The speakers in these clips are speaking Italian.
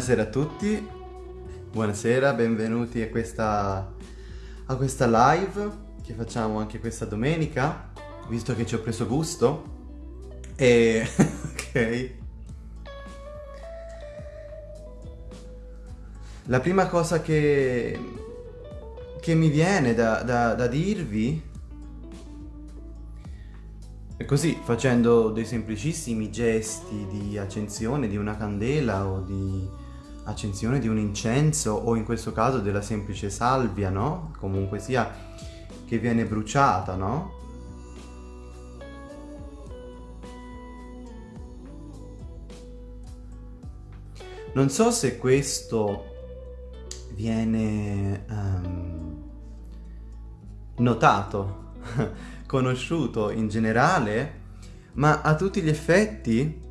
Buonasera a tutti, buonasera, benvenuti a questa, a questa live che facciamo anche questa domenica, visto che ci ho preso gusto. E... ok. La prima cosa che, che mi viene da, da, da dirvi è così, facendo dei semplicissimi gesti di accensione di una candela o di accensione di un incenso o in questo caso della semplice salvia, no? Comunque sia che viene bruciata, no? Non so se questo viene um, notato conosciuto in generale, ma a tutti gli effetti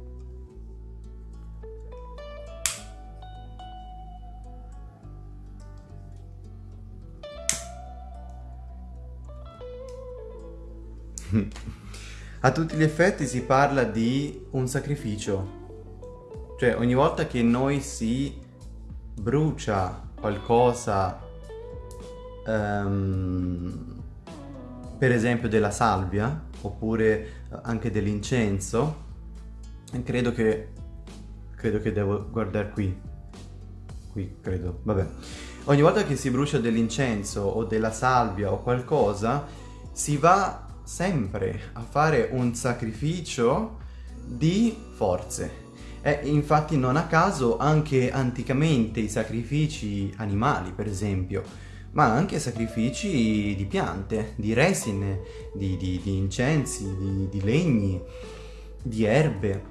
a tutti gli effetti si parla di un sacrificio. Cioè ogni volta che noi si brucia qualcosa um, per esempio della salvia oppure eh, anche dell'incenso credo che credo che devo guardare qui. Qui credo. Vabbè. Ogni volta che si brucia dell'incenso o della salvia o qualcosa si va sempre a fare un sacrificio di forze. E infatti non a caso anche anticamente i sacrifici animali per esempio ma anche sacrifici di piante, di resine, di, di, di incensi, di, di legni, di erbe,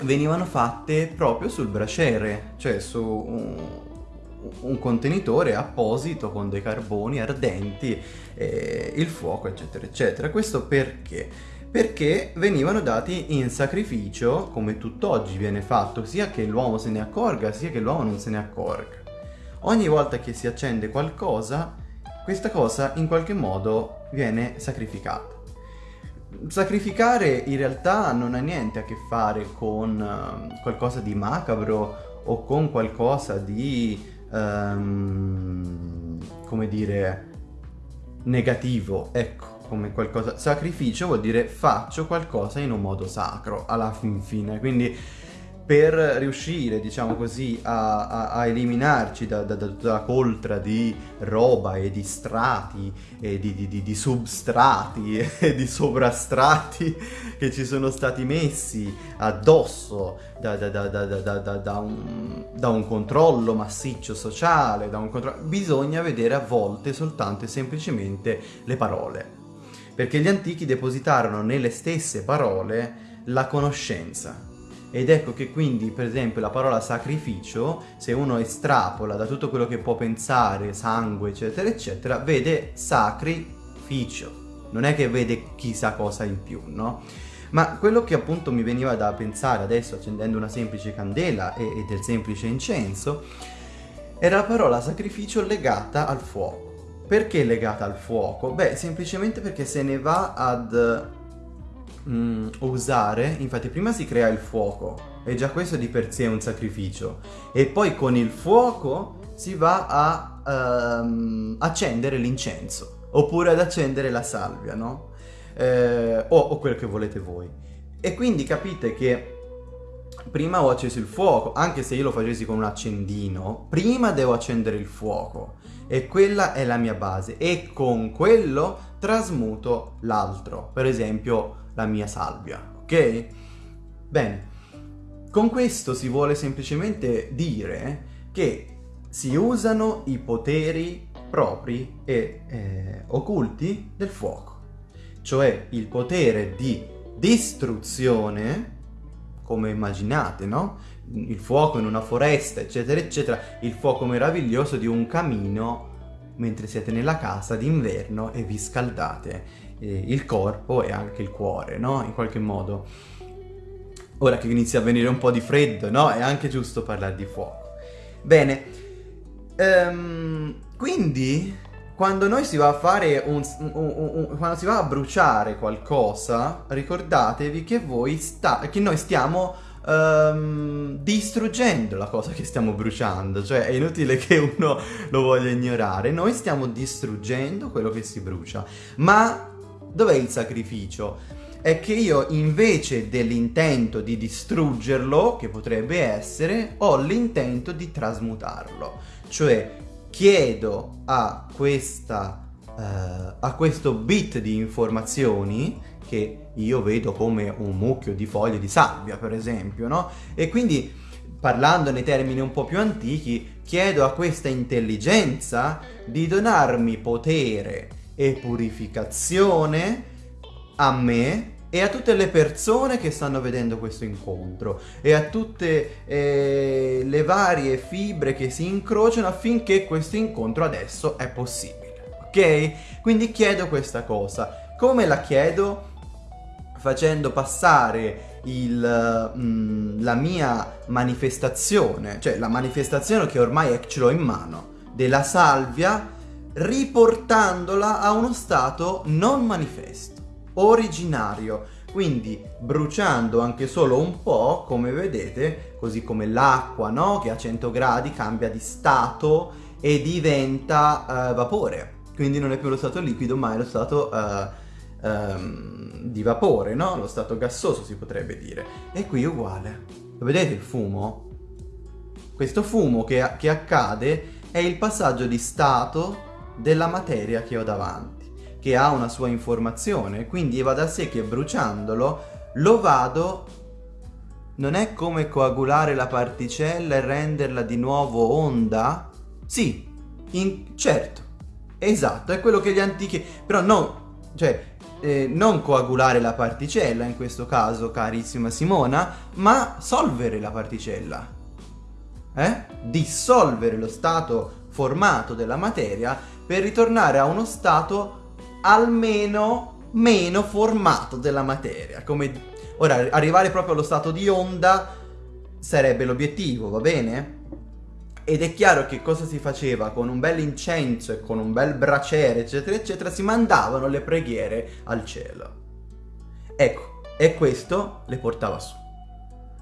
venivano fatte proprio sul braciere, cioè su un, contenitore apposito con dei carboni ardenti, eh, il fuoco, eccetera, eccetera. Questo perché? Perché venivano dati in sacrificio, come tutt'oggi viene fatto, sia che l'uomo se ne accorga, sia che l'uomo non se ne accorga. Ogni volta che si accende qualcosa, questa cosa in qualche modo viene sacrificata. Sacrificare in realtà non ha niente a che fare con uh, qualcosa di macabro o con qualcosa di, um, come dire, negativo, ecco, come qualcosa... Sacrificio vuol dire faccio qualcosa in un modo sacro, alla fin fine, quindi per riuscire, diciamo così, a, a, a eliminarci da, da, da, tutta la coltra di roba e di strati e di, di, di, di substrati e di sovrastrati che ci sono stati messi addosso da, un, da un controllo massiccio sociale, un controllo... bisogna vedere a volte soltanto e semplicemente le parole. Perché gli antichi depositarono nelle stesse parole la conoscenza ed ecco che quindi, per esempio, la parola sacrificio, se uno estrapola da tutto quello che può pensare, sangue, eccetera, eccetera, vede sacrificio. Non è che vede chissà cosa in più, no? Ma quello che appunto mi veniva da pensare adesso accendendo una semplice candela e, e del semplice incenso era la parola sacrificio legata al fuoco. Perché legata al fuoco? Beh, semplicemente perché se ne va ad mm, usare, infatti prima si crea il fuoco, e già questo di per sé è un sacrificio, e poi con il fuoco si va a um, accendere l'incenso, oppure ad accendere la salvia, no? Eh, o, o quello che volete voi. E quindi capite che prima ho acceso il fuoco, anche se io lo facessi con un accendino, prima devo accendere il fuoco e quella è la mia base e con quello trasmuto l'altro, per esempio la mia salvia, ok? Bene, con questo si vuole semplicemente dire che si usano i poteri propri e eh, occulti del fuoco, cioè il potere di distruzione, come immaginate, no? Il fuoco in una foresta, eccetera, eccetera, il fuoco meraviglioso di un camino mentre siete nella casa d'inverno e vi scaldate eh, il corpo e anche il cuore, no? In qualche modo. Ora che inizia a venire un po' di freddo, no? È anche giusto parlare di fuoco. Bene, um, quindi quando noi si va a fare un, un, un, quando si va a bruciare qualcosa, ricordatevi che voi sta, che noi stiamo um, distruggendo la cosa che stiamo bruciando, cioè è inutile che uno lo voglia ignorare, noi stiamo distruggendo quello che si brucia. Ma dov'è il sacrificio? È che io invece dell'intento di distruggerlo, che potrebbe essere, ho l'intento di trasmutarlo. Cioè chiedo a questa Uh, a questo bit di informazioni che io vedo come un mucchio di foglie di sabbia, per esempio, no? E quindi, parlando nei termini un po' più antichi, chiedo a questa intelligenza di donarmi potere e purificazione a me e a tutte le persone che stanno vedendo questo incontro e a tutte eh, le varie fibre che si incrociano affinché questo incontro adesso è possibile ok? Quindi chiedo questa cosa. Come la chiedo? Facendo passare il, mm, la mia manifestazione, cioè la manifestazione che ormai ce l'ho in mano, della salvia, riportandola a uno stato non manifesto, originario. Quindi bruciando anche solo un po', come vedete, così come l'acqua, no? Che a 100 gradi cambia di stato e diventa uh, vapore quindi non è più lo stato liquido ma è lo stato uh, um, di vapore, no? Lo stato gassoso si potrebbe dire. E qui uguale. Lo vedete il fumo? Questo fumo che, che accade è il passaggio di stato della materia che ho davanti, che ha una sua informazione, quindi va da sé che bruciandolo lo vado non è come coagulare la particella e renderla di nuovo onda? Sì, in, certo, Esatto, è quello che gli antichi... Però no, cioè, eh, non coagulare la particella in questo caso, carissima Simona, ma solvere la particella. Eh? Dissolvere lo stato formato della materia per ritornare a uno stato almeno meno formato della materia. Come... Ora, arrivare proprio allo stato di onda sarebbe l'obiettivo, va bene? ed è chiaro che cosa si faceva con un bel incenso e con un bel braciere eccetera eccetera si mandavano le preghiere al cielo ecco e questo le portava su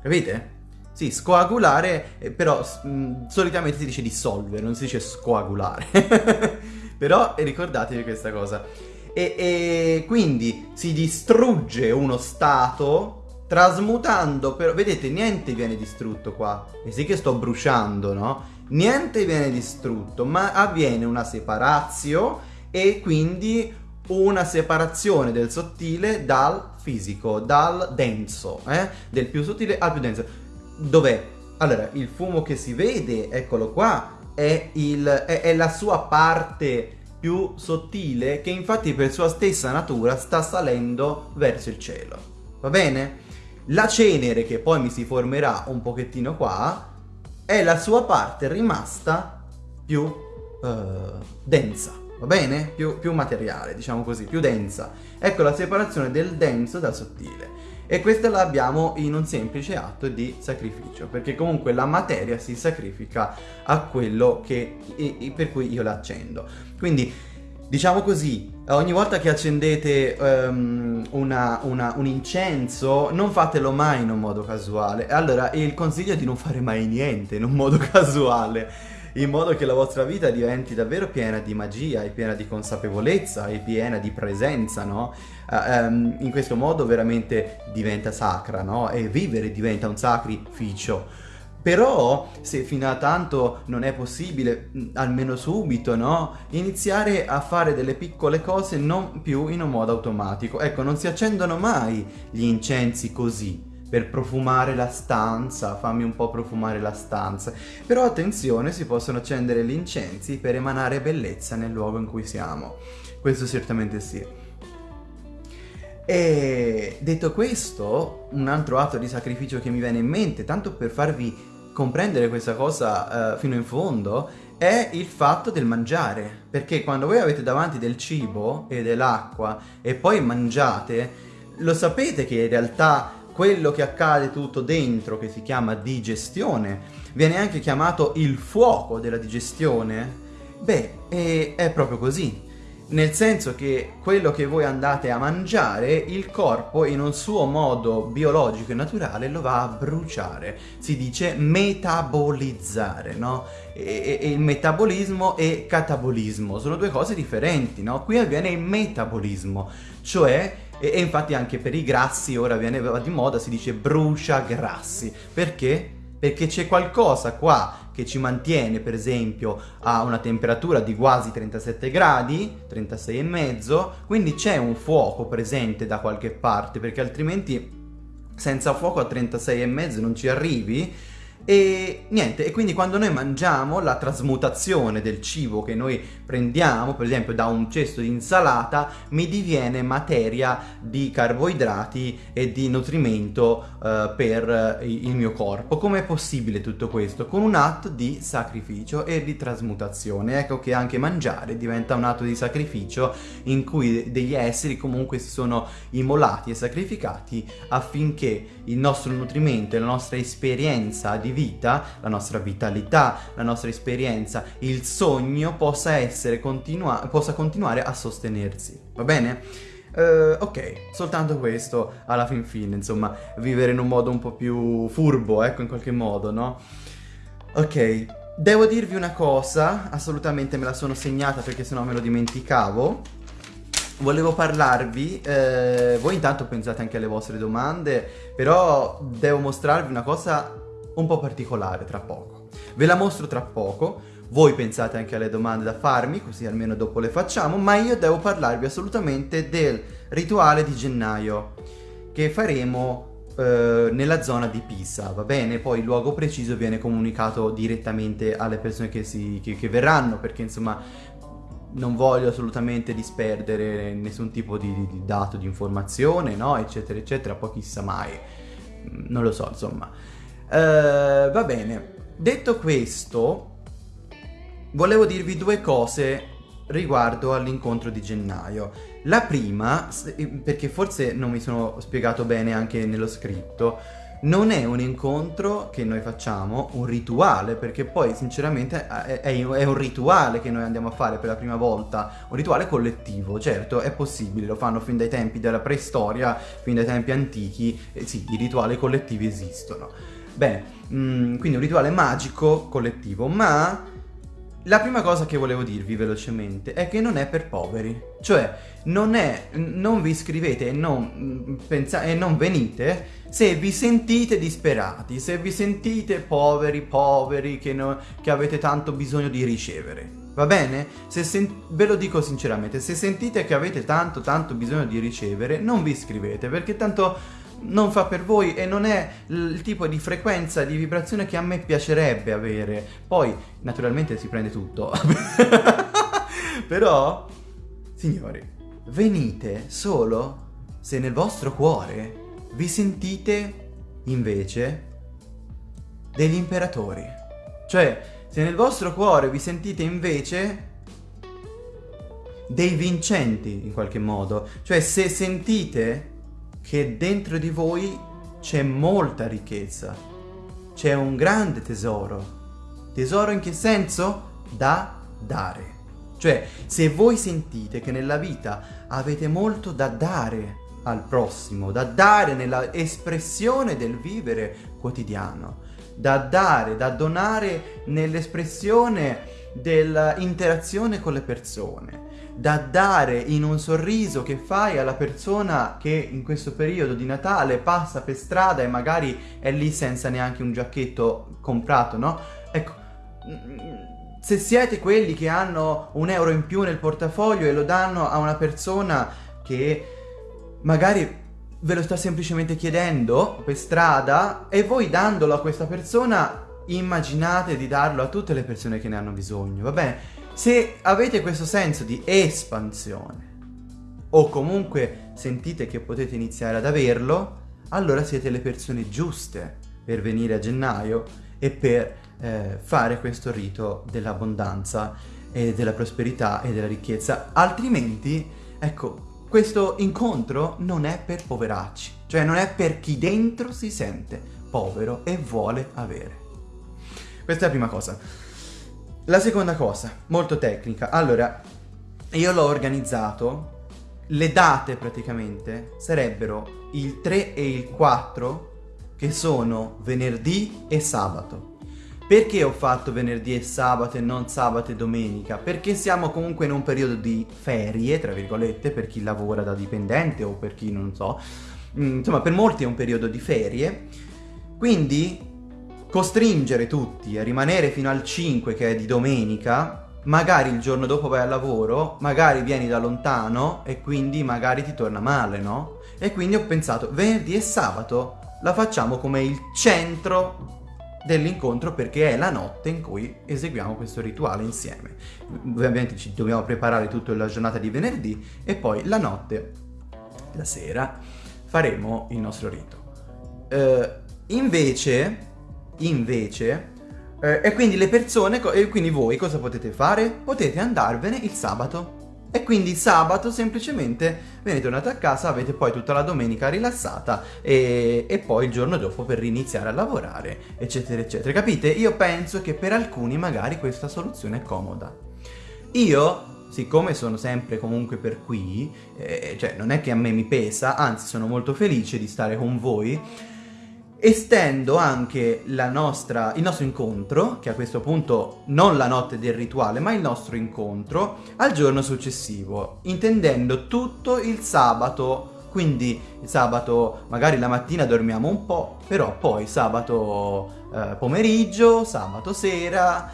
capite? Sì, scoagulare, eh, però mh, mm, solitamente si dice dissolvere, non si dice scoagulare. però ricordatevi questa cosa. E, e, quindi si distrugge uno stato trasmutando, però vedete niente viene distrutto qua. E sì che sto bruciando, no? niente viene distrutto, ma avviene una separazio e quindi una separazione del sottile dal fisico, dal denso, eh? del più sottile al più denso. Dov'è? Allora, il fumo che si vede, eccolo qua, è, il, è, è la sua parte più sottile che infatti per sua stessa natura sta salendo verso il cielo. Va bene? La cenere che poi mi si formerà un pochettino qua è la sua parte rimasta più uh, densa, va bene? Più, più materiale, diciamo così, più densa. Ecco la separazione del denso dal sottile. E questa l'abbiamo in un semplice atto di sacrificio, perché comunque la materia si sacrifica a quello che, e, per cui io l'accendo. Quindi Diciamo così, ogni volta che accendete um, una, una, un incenso, non fatelo mai in un modo casuale. Allora, il consiglio è di non fare mai niente in un modo casuale, in modo che la vostra vita diventi davvero piena di magia, e piena di consapevolezza, e piena di presenza, no? Um, in questo modo veramente diventa sacra, no? E vivere diventa un sacrificio. Però se fino a tanto non è possibile, almeno subito, no? Iniziare a fare delle piccole cose non più in un modo automatico. Ecco, non si accendono mai gli incensi così per profumare la stanza, fammi un po' profumare la stanza. Però attenzione, si possono accendere gli incensi per emanare bellezza nel luogo in cui siamo. Questo certamente sì. E detto questo, un altro atto di sacrificio che mi viene in mente, tanto per farvi comprendere questa cosa uh, fino in fondo è il fatto del mangiare, perché quando voi avete davanti del cibo e dell'acqua e poi mangiate, lo sapete che in realtà quello che accade tutto dentro, che si chiama digestione, viene anche chiamato il fuoco della digestione? Beh, è, è proprio così. Nel senso che quello che voi andate a mangiare, il corpo in un suo modo biologico e naturale lo va a bruciare. Si dice metabolizzare, no? E, e il metabolismo e catabolismo sono due cose differenti, no? Qui avviene il metabolismo, cioè e, e, infatti anche per i grassi ora viene di moda, si dice brucia grassi. Perché? Perché c'è qualcosa qua che ci mantiene per esempio a una temperatura di quasi 37 gradi, 36 e mezzo, quindi c'è un fuoco presente da qualche parte perché altrimenti senza fuoco a 36 e mezzo non ci arrivi e niente, e quindi quando noi mangiamo la trasmutazione del cibo che noi prendiamo, per esempio da un cesto di insalata, mi diviene materia di carboidrati e di nutrimento uh, per il mio corpo. Com'è possibile tutto questo? Con un atto di sacrificio e di trasmutazione. Ecco che anche mangiare diventa un atto di sacrificio in cui degli esseri comunque si sono immolati e sacrificati affinché il nostro nutrimento e la nostra esperienza di vita, la nostra vitalità, la nostra esperienza, il sogno possa essere continua possa continuare a sostenersi. Va bene? Uh, ok, soltanto questo alla fin fine, insomma, vivere in un modo un po' più furbo, ecco, in qualche modo, no? Ok, devo dirvi una cosa, assolutamente me la sono segnata perché sennò me lo dimenticavo. Volevo parlarvi, eh, voi intanto pensate anche alle vostre domande, però devo mostrarvi una cosa un po' particolare tra poco. Ve la mostro tra poco, voi pensate anche alle domande da farmi, così almeno dopo le facciamo, ma io devo parlarvi assolutamente del rituale di gennaio che faremo eh, nella zona di Pisa, va bene? Poi il luogo preciso viene comunicato direttamente alle persone che, si, che, che verranno, perché insomma non voglio assolutamente disperdere nessun tipo di, di, di dato, di informazione, no? Eccetera, eccetera, poi chissà mai, non lo so, insomma. Uh, va bene, detto questo, volevo dirvi due cose riguardo all'incontro di gennaio. La prima, perché forse non mi sono spiegato bene anche nello scritto, non è un incontro che noi facciamo, un rituale, perché poi sinceramente è, un rituale che noi andiamo a fare per la prima volta, un rituale collettivo, certo è possibile, lo fanno fin dai tempi della preistoria, fin dai tempi antichi, eh, sì, i rituali collettivi esistono. Bene, mm, quindi un rituale magico collettivo, ma la prima cosa che volevo dirvi velocemente è che non è per poveri, cioè non, è, non vi iscrivete e non, mm, e non venite se vi sentite disperati, se vi sentite poveri, poveri, che, no, che avete tanto bisogno di ricevere. Va bene? Ve lo dico sinceramente, se sentite che avete tanto tanto bisogno di ricevere, non vi iscrivete perché tanto non fa per voi e non è il tipo di frequenza di vibrazione che a me piacerebbe avere. Poi, naturalmente si prende tutto. Però, signori, venite solo se nel vostro cuore vi sentite invece degli imperatori. Cioè, se nel vostro cuore vi sentite invece dei vincenti in qualche modo. Cioè, se sentite che dentro di voi c'è molta ricchezza, c'è un grande tesoro. Tesoro in che senso? Da dare. Cioè, se voi sentite che nella vita avete molto da dare al prossimo, da dare nella espressione del vivere quotidiano, da dare, da donare nell'espressione dell'interazione con le persone, da dare in un sorriso che fai alla persona che in questo periodo di Natale passa per strada e magari è lì senza neanche un giacchetto comprato, no? Ecco, se siete quelli che hanno un euro in più nel portafoglio e lo danno a una persona che magari ve lo sta semplicemente chiedendo per strada e voi dandolo a questa persona immaginate di darlo a tutte le persone che ne hanno bisogno, va bene? Se avete questo senso di espansione o comunque sentite che potete iniziare ad averlo, allora siete le persone giuste per venire a gennaio e per eh, fare questo rito dell'abbondanza e della prosperità e della ricchezza. Altrimenti, ecco, questo incontro non è per poveracci, cioè non è per chi dentro si sente povero e vuole avere. Questa è la prima cosa. La seconda cosa, molto tecnica. Allora, io l'ho organizzato, le date praticamente sarebbero il 3 e il 4 che sono venerdì e sabato. Perché ho fatto venerdì e sabato e non sabato e domenica? Perché siamo comunque in un periodo di ferie, tra virgolette, per chi lavora da dipendente o per chi non so. Mm, insomma, per molti è un periodo di ferie. Quindi costringere tutti a rimanere fino al 5 che è di domenica, magari il giorno dopo vai al lavoro, magari vieni da lontano e quindi magari ti torna male, no? E quindi ho pensato venerdì e sabato la facciamo come il centro dell'incontro perché è la notte in cui eseguiamo questo rituale insieme. Ovviamente ci dobbiamo preparare tutta la giornata di venerdì e poi la notte, la sera, faremo il nostro rito. Uh, invece, invece, uh, e quindi le persone, e quindi voi cosa potete fare? Potete andarvene il sabato e quindi sabato semplicemente viene tornato a casa, avete poi tutta la domenica rilassata e, e, poi il giorno dopo per riniziare a lavorare, eccetera, eccetera. Capite? Io penso che per alcuni magari questa soluzione è comoda. Io, siccome sono sempre comunque per qui, eh, cioè non è che a me mi pesa, anzi sono molto felice di stare con voi, estendo anche nostra, il nostro incontro, che a questo punto non la notte del rituale, ma il nostro incontro, al giorno successivo, intendendo tutto il sabato. Quindi il sabato magari la mattina dormiamo un po', però poi sabato eh, pomeriggio, sabato sera,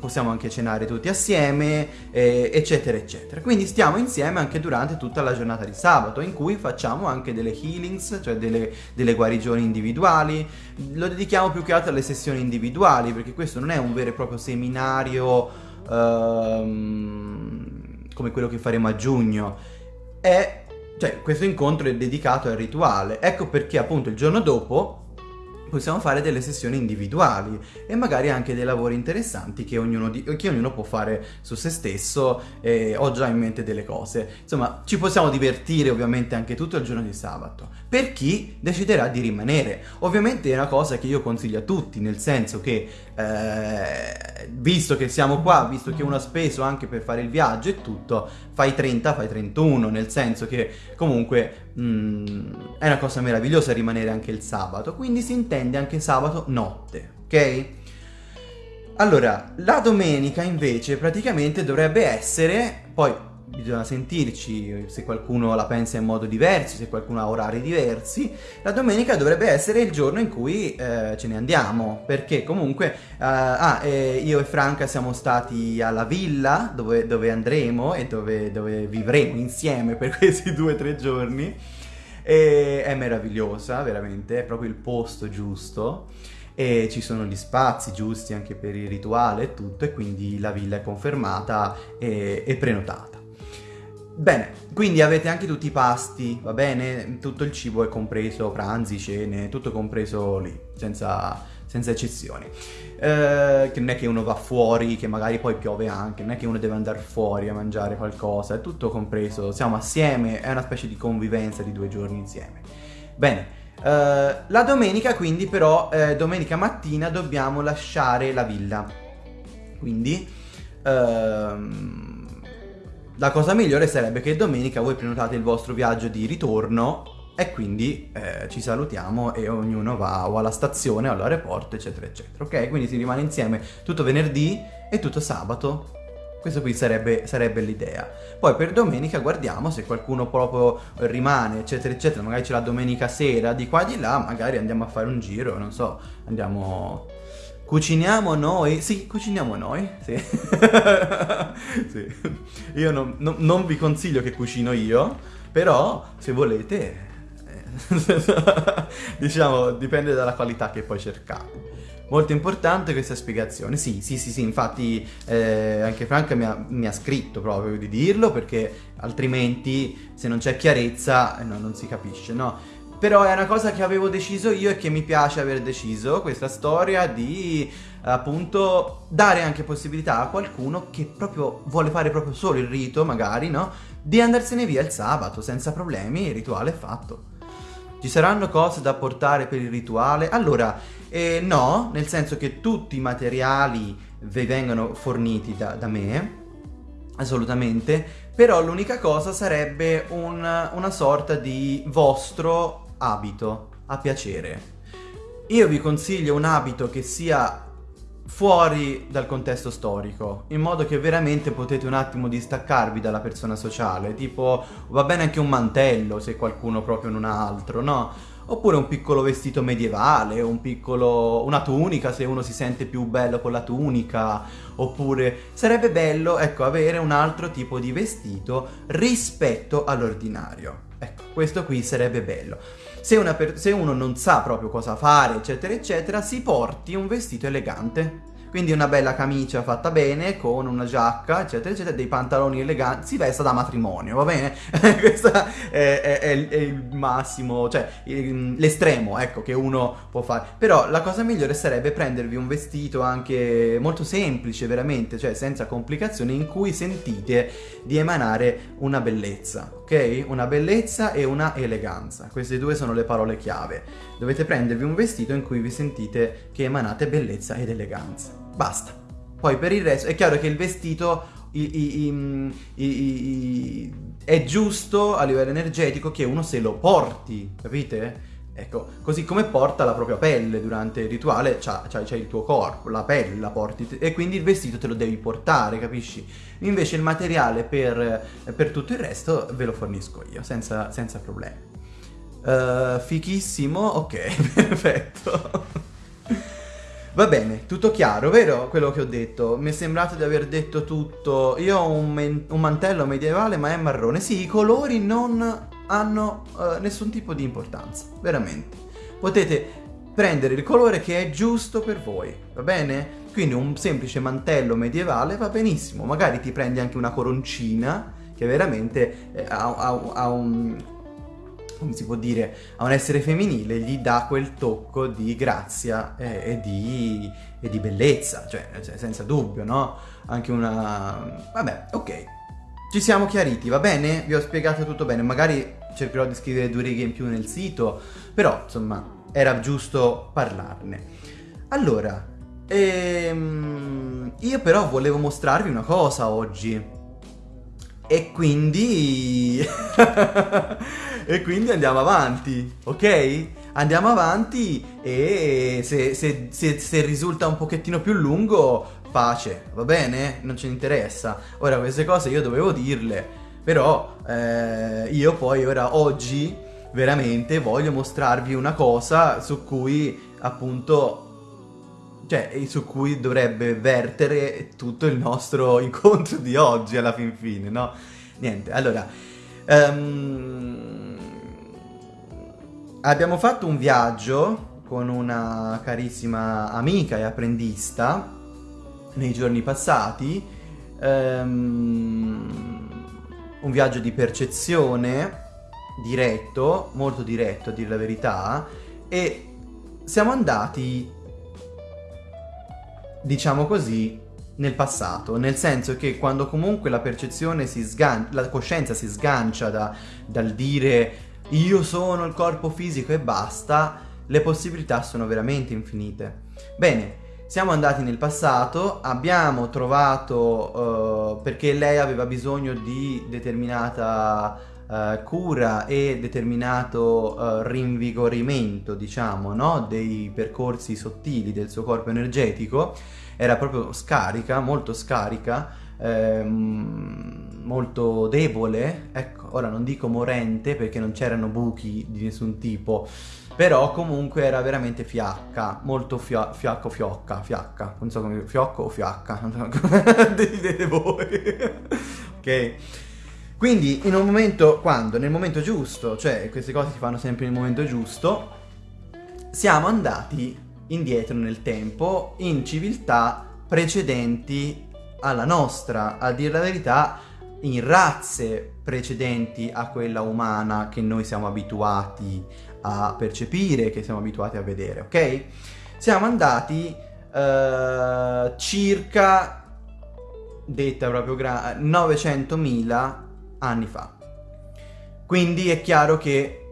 possiamo anche cenare tutti assieme, eh, eccetera, eccetera. Quindi stiamo insieme anche durante tutta la giornata di sabato, in cui facciamo anche delle healings, cioè delle, delle guarigioni individuali. Lo dedichiamo più che altro alle sessioni individuali, perché questo non è un vero e proprio seminario ehm, come quello che faremo a giugno, è cioè, questo incontro è dedicato al rituale. Ecco perché appunto il giorno dopo possiamo fare delle sessioni individuali e magari anche dei lavori interessanti che ognuno, di, che ognuno può fare su se stesso e ho già in mente delle cose. Insomma, ci possiamo divertire ovviamente anche tutto il giorno di sabato. Per chi deciderà di rimanere. Ovviamente è una cosa che io consiglio a tutti, nel senso che eh, visto che siamo qua, visto che uno ha speso anche per fare il viaggio e tutto, fai 30, fai 31, nel senso che comunque mh, mm, è una cosa meravigliosa rimanere anche il sabato, quindi si intende anche sabato notte, ok? Allora, la domenica invece praticamente dovrebbe essere, poi bisogna sentirci se qualcuno la pensa in modo diverso, se qualcuno ha orari diversi. La domenica dovrebbe essere il giorno in cui eh, ce ne andiamo, perché comunque eh, ah, eh, io e Franca siamo stati alla villa dove, dove andremo e dove, dove, vivremo insieme per questi due o tre giorni. E è meravigliosa, veramente, è proprio il posto giusto e ci sono gli spazi giusti anche per il rituale e tutto e quindi la villa è confermata e, e prenotata. Bene, quindi avete anche tutti i pasti, va bene? Tutto il cibo è compreso, pranzi, cene, tutto compreso lì, senza, senza eccezioni. Eh, che non è che uno va fuori, che magari poi piove anche, non è che uno deve andare fuori a mangiare qualcosa, è tutto compreso, siamo assieme, è una specie di convivenza di due giorni insieme. Bene, eh, la domenica quindi però, eh, domenica mattina dobbiamo lasciare la villa. Quindi... Ehm, la cosa migliore sarebbe che domenica voi prenotate il vostro viaggio di ritorno e quindi eh, ci salutiamo e ognuno va o alla stazione o all'aeroporto eccetera eccetera ok? Quindi si rimane insieme tutto venerdì e tutto sabato. Questo qui sarebbe, sarebbe l'idea. Poi per domenica guardiamo se qualcuno proprio rimane eccetera eccetera. Magari c'è la domenica sera di qua di là magari andiamo a fare un giro non so andiamo Cuciniamo noi? Sì, cuciniamo noi, sì. sì. Io non, non, non, vi consiglio che cucino io, però se volete, eh, diciamo, dipende dalla qualità che poi cercate. Molto importante questa spiegazione, sì, sì, sì, sì, infatti eh, anche Franca mi ha, mi ha, scritto proprio di dirlo perché altrimenti se non c'è chiarezza eh, no, non si capisce, no? Però è una cosa che avevo deciso io e che mi piace aver deciso, questa storia di appunto dare anche possibilità a qualcuno che proprio vuole fare proprio solo il rito, magari, no? Di andarsene via il sabato senza problemi, il rituale è fatto. Ci saranno cose da portare per il rituale? Allora, eh, no, nel senso che tutti i materiali vi vengono forniti da, da me, assolutamente, però l'unica cosa sarebbe un, una sorta di vostro abito a piacere. Io vi consiglio un abito che sia fuori dal contesto storico, in modo che veramente potete un attimo distaccarvi dalla persona sociale, tipo va bene anche un mantello se qualcuno proprio non ha altro, no? Oppure un piccolo vestito medievale, un piccolo, una tunica se uno si sente più bello con la tunica, oppure sarebbe bello, ecco, avere un altro tipo di vestito rispetto all'ordinario. Ecco, questo qui sarebbe bello. Se, se, uno non sa proprio cosa fare, eccetera, eccetera, si porti un vestito elegante. Quindi una bella camicia fatta bene, con una giacca, eccetera, eccetera, dei pantaloni eleganti, si vesta da matrimonio, va bene? Questo è, è, è, il massimo, cioè l'estremo, ecco, che uno può fare. Però la cosa migliore sarebbe prendervi un vestito anche molto semplice, veramente, cioè senza complicazioni, in cui sentite di emanare una bellezza, ok? Una bellezza e una eleganza. Queste due sono le parole chiave. Dovete prendervi un vestito in cui vi sentite che emanate bellezza ed eleganza. Basta. Poi per il resto è chiaro che il vestito i, i, i, è giusto a livello energetico che uno se lo porti, capite? Ecco, così come porta la propria pelle durante il rituale, c'è il tuo corpo, la pelle la porti e quindi il vestito te lo devi portare, capisci? Invece il materiale per, per tutto il resto ve lo fornisco io, senza, senza problemi. Uh, fichissimo, ok, perfetto. Va bene, tutto chiaro, vero quello che ho detto? Mi è sembrato di aver detto tutto. Io ho un, un mantello medievale ma è marrone. Sì, i colori non hanno uh, nessun tipo di importanza, veramente. Potete prendere il colore che è giusto per voi, va bene? Quindi un semplice mantello medievale va benissimo, magari ti prendi anche una coroncina che veramente eh, ha, ha, ha un come si può dire, a un essere femminile gli dà quel tocco di grazia e, e, di, e di, bellezza, cioè, cioè, senza dubbio, no? Anche una... vabbè, ok. Ci siamo chiariti, va bene? Vi ho spiegato tutto bene, magari cercherò di scrivere due righe in più nel sito, però insomma era giusto parlarne. Allora, ehm, io però volevo mostrarvi una cosa oggi. E quindi... e quindi andiamo avanti, ok? Andiamo avanti e se, se, se, se risulta un pochettino più lungo, pace, va bene? Non ce ne interessa. Ora queste cose io dovevo dirle, però eh, io poi ora oggi veramente voglio mostrarvi una cosa su cui appunto cioè su cui dovrebbe vertere tutto il nostro incontro di oggi alla fin fine, no? Niente, allora um, abbiamo fatto un viaggio con una carissima amica e apprendista nei giorni passati, um, un viaggio di percezione diretto, molto diretto a dire la verità, e siamo andati diciamo così, nel passato, nel senso che quando comunque la percezione si sgancia, la coscienza si sgancia da, dal dire io sono il corpo fisico e basta, le possibilità sono veramente infinite. Bene, siamo andati nel passato, abbiamo trovato, uh, perché lei aveva bisogno di determinata uh, cura e determinato uh, rinvigorimento, diciamo, no? dei percorsi sottili del suo corpo energetico, era proprio scarica, molto scarica, ehm, molto debole, ecco, ora non dico morente perché non c'erano buchi di nessun tipo, però comunque era veramente fiacca, molto fia fiacco fiocca, fiacca, non so come, fiocco o fiacca, decidete voi, ok? Quindi in un momento, quando? Nel momento giusto, cioè queste cose si fanno sempre nel momento giusto, siamo andati indietro nel tempo in civiltà precedenti alla nostra, a dire la verità in razze precedenti a quella umana che noi siamo abituati a percepire, che siamo abituati a vedere, ok? Siamo andati uh, circa, detta proprio 900.000 anni fa. Quindi è chiaro che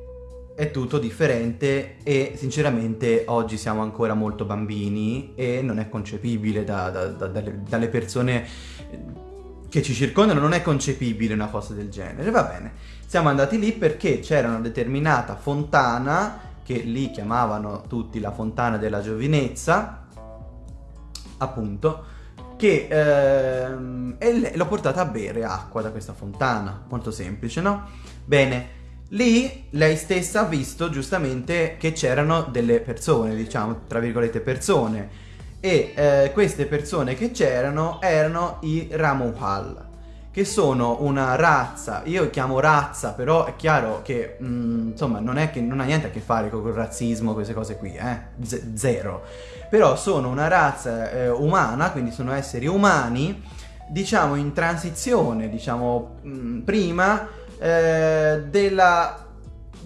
è tutto differente e sinceramente oggi siamo ancora molto bambini e non è concepibile da, da, da, dalle, dalle persone che ci circondano non è concepibile una cosa del genere, va bene. Siamo andati lì perché c'era una determinata fontana, che lì chiamavano tutti la fontana della giovinezza, appunto, che ehm, l'ho portata a bere acqua da questa fontana, molto semplice, no? Bene, lì lei stessa ha visto giustamente che c'erano delle persone, diciamo, tra virgolette persone, e eh, queste persone che c'erano erano i Ramuhal che sono una razza, io chiamo razza, però è chiaro che mh, mm, insomma non è che non ha niente a che fare con il razzismo, queste cose qui, eh? Z- zero. Però sono una razza eh, umana, quindi sono esseri umani, diciamo in transizione, diciamo mh, mm, prima eh, della,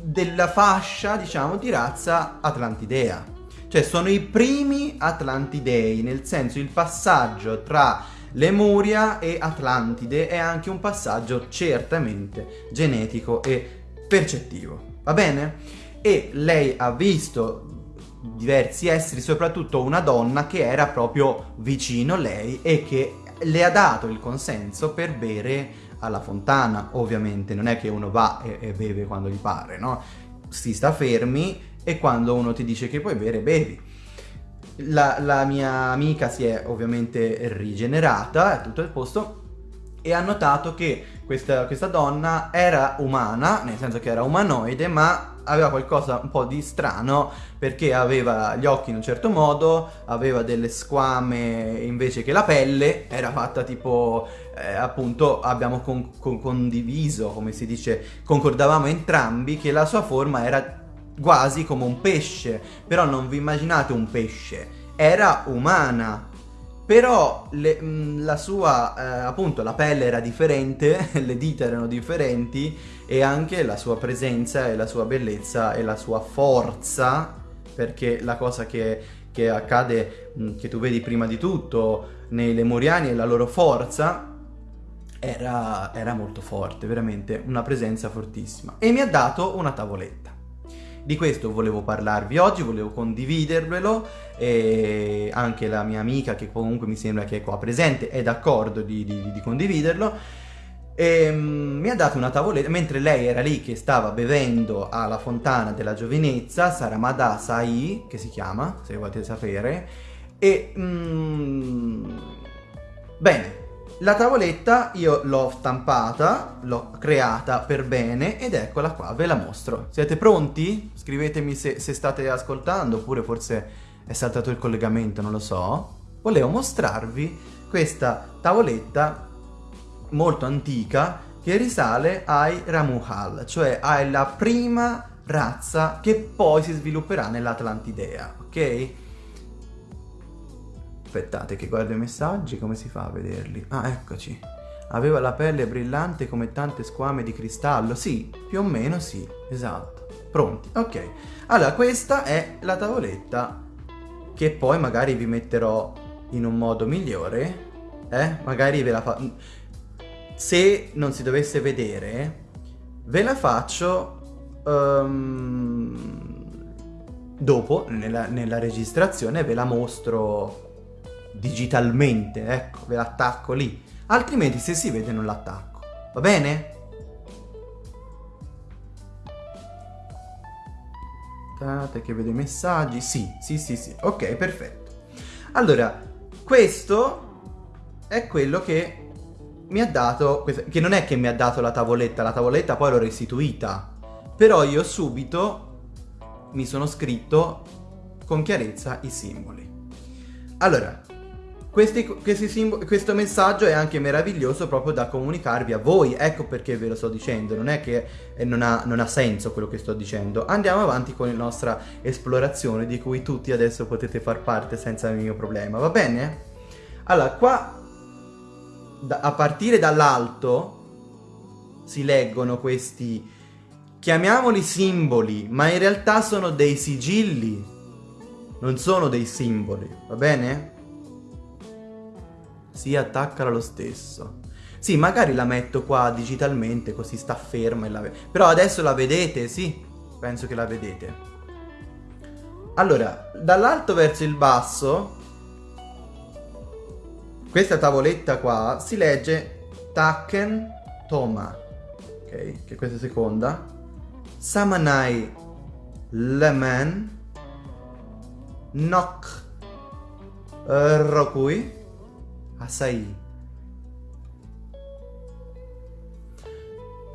della fascia, diciamo, di razza atlantidea. Cioè sono i primi atlantidei, nel senso il passaggio tra Lemuria e Atlantide è anche un passaggio certamente genetico e percettivo. Va bene? E lei ha visto diversi esseri, soprattutto una donna che era proprio vicino a lei e che le ha dato il consenso per bere alla fontana, ovviamente, non è che uno va e, e beve quando gli pare, no? Si sta fermi e quando uno ti dice che puoi bere, bevi. La, la mia amica si è ovviamente rigenerata, è tutto il posto, e ha notato che questa, questa, donna era umana, nel senso che era umanoide, ma aveva qualcosa un po' di strano perché aveva gli occhi in un certo modo, aveva delle squame invece che la pelle, era fatta tipo, eh, appunto, abbiamo con, con, condiviso, come si dice, concordavamo entrambi che la sua forma era quasi come un pesce, però non vi immaginate un pesce, era umana. Però le, mh, la sua, eh, appunto, la pelle era differente, le dita erano differenti e anche la sua presenza e la sua bellezza e la sua forza, perché la cosa che, che accade, mh, che tu vedi prima di tutto nei Lemuriani è la loro forza, era, era molto forte, veramente una presenza fortissima. E mi ha dato una tavoletta. Di questo volevo parlarvi oggi, volevo condividervelo e anche la mia amica che comunque mi sembra che è qua presente è d'accordo di, di, di condividerlo. E, um, mi ha dato una tavoletta, mentre lei era lì che stava bevendo alla fontana della giovinezza, Saramada Sai, che si chiama, se volete sapere, e... Um, bene, la tavoletta io l'ho stampata, l'ho creata per bene ed eccola qua, ve la mostro. Siete pronti? Scrivetemi se, se state ascoltando oppure forse è saltato il collegamento, non lo so. Volevo mostrarvi questa tavoletta molto antica che risale ai Ramuhal, cioè alla prima razza che poi si svilupperà nell'Atlantidea, ok? Aspettate che guardo i messaggi, come si fa a vederli? Ah, eccoci. Aveva la pelle brillante come tante squame di cristallo. Sì, più o meno sì, esatto. Pronti, ok. Allora, questa è la tavoletta che poi magari vi metterò in un modo migliore. Eh? Magari ve la fa... Se non si dovesse vedere, ve la faccio... Um, dopo, nella, nella registrazione, ve la mostro digitalmente, ecco, ve l'attacco lì. Altrimenti se si vede non l'attacco. Va bene? Aspettate che vedo i messaggi. Sì, sì, sì, sì. Ok, perfetto. Allora, questo è quello che mi ha dato, che non è che mi ha dato la tavoletta, la tavoletta poi l'ho restituita. Però io subito mi sono scritto con chiarezza i simboli. Allora, questi, questi questo messaggio è anche meraviglioso proprio da comunicarvi a voi, ecco perché ve lo sto dicendo, non è che eh, non, ha, non ha senso quello che sto dicendo. Andiamo avanti con la nostra esplorazione di cui tutti adesso potete far parte senza il mio problema, va bene? Allora, qua da, a partire dall'alto si leggono questi, chiamiamoli simboli, ma in realtà sono dei sigilli, non sono dei simboli, va bene? Si attaccala lo stesso. Sì, magari la metto qua digitalmente così sta ferma e la. Però adesso la vedete, sì? Penso che la vedete. Allora, dall'alto verso il basso, questa tavoletta qua si legge taken toma, ok? Che questa è seconda. Samanai lemen nok rokui asai.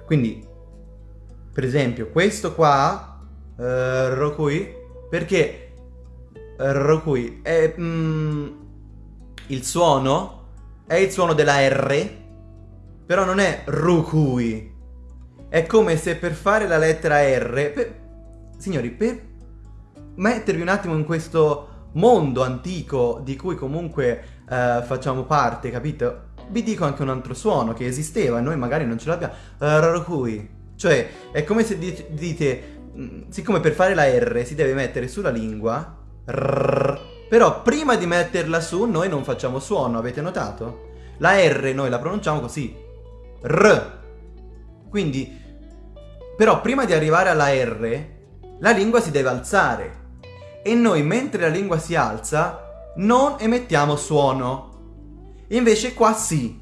Quindi, per esempio, questo qua, uh, rokui, perché rokui è mm, il suono è il suono della R, però non è rukui. È come se per fare la lettera R, per, signori, per mettervi un attimo in questo mondo antico di cui comunque uh, facciamo parte, capito? Vi dico anche un altro suono che esisteva noi magari non ce l'abbiamo. Rukui. Cioè, è come se dite, mm, siccome per fare la R si deve mettere sulla lingua, rrr, però prima di metterla su noi non facciamo suono, avete notato? La R noi la pronunciamo così. R. Quindi, però prima di arrivare alla R, la lingua si deve alzare. E noi mentre la lingua si alza, non emettiamo suono. Invece qua sì.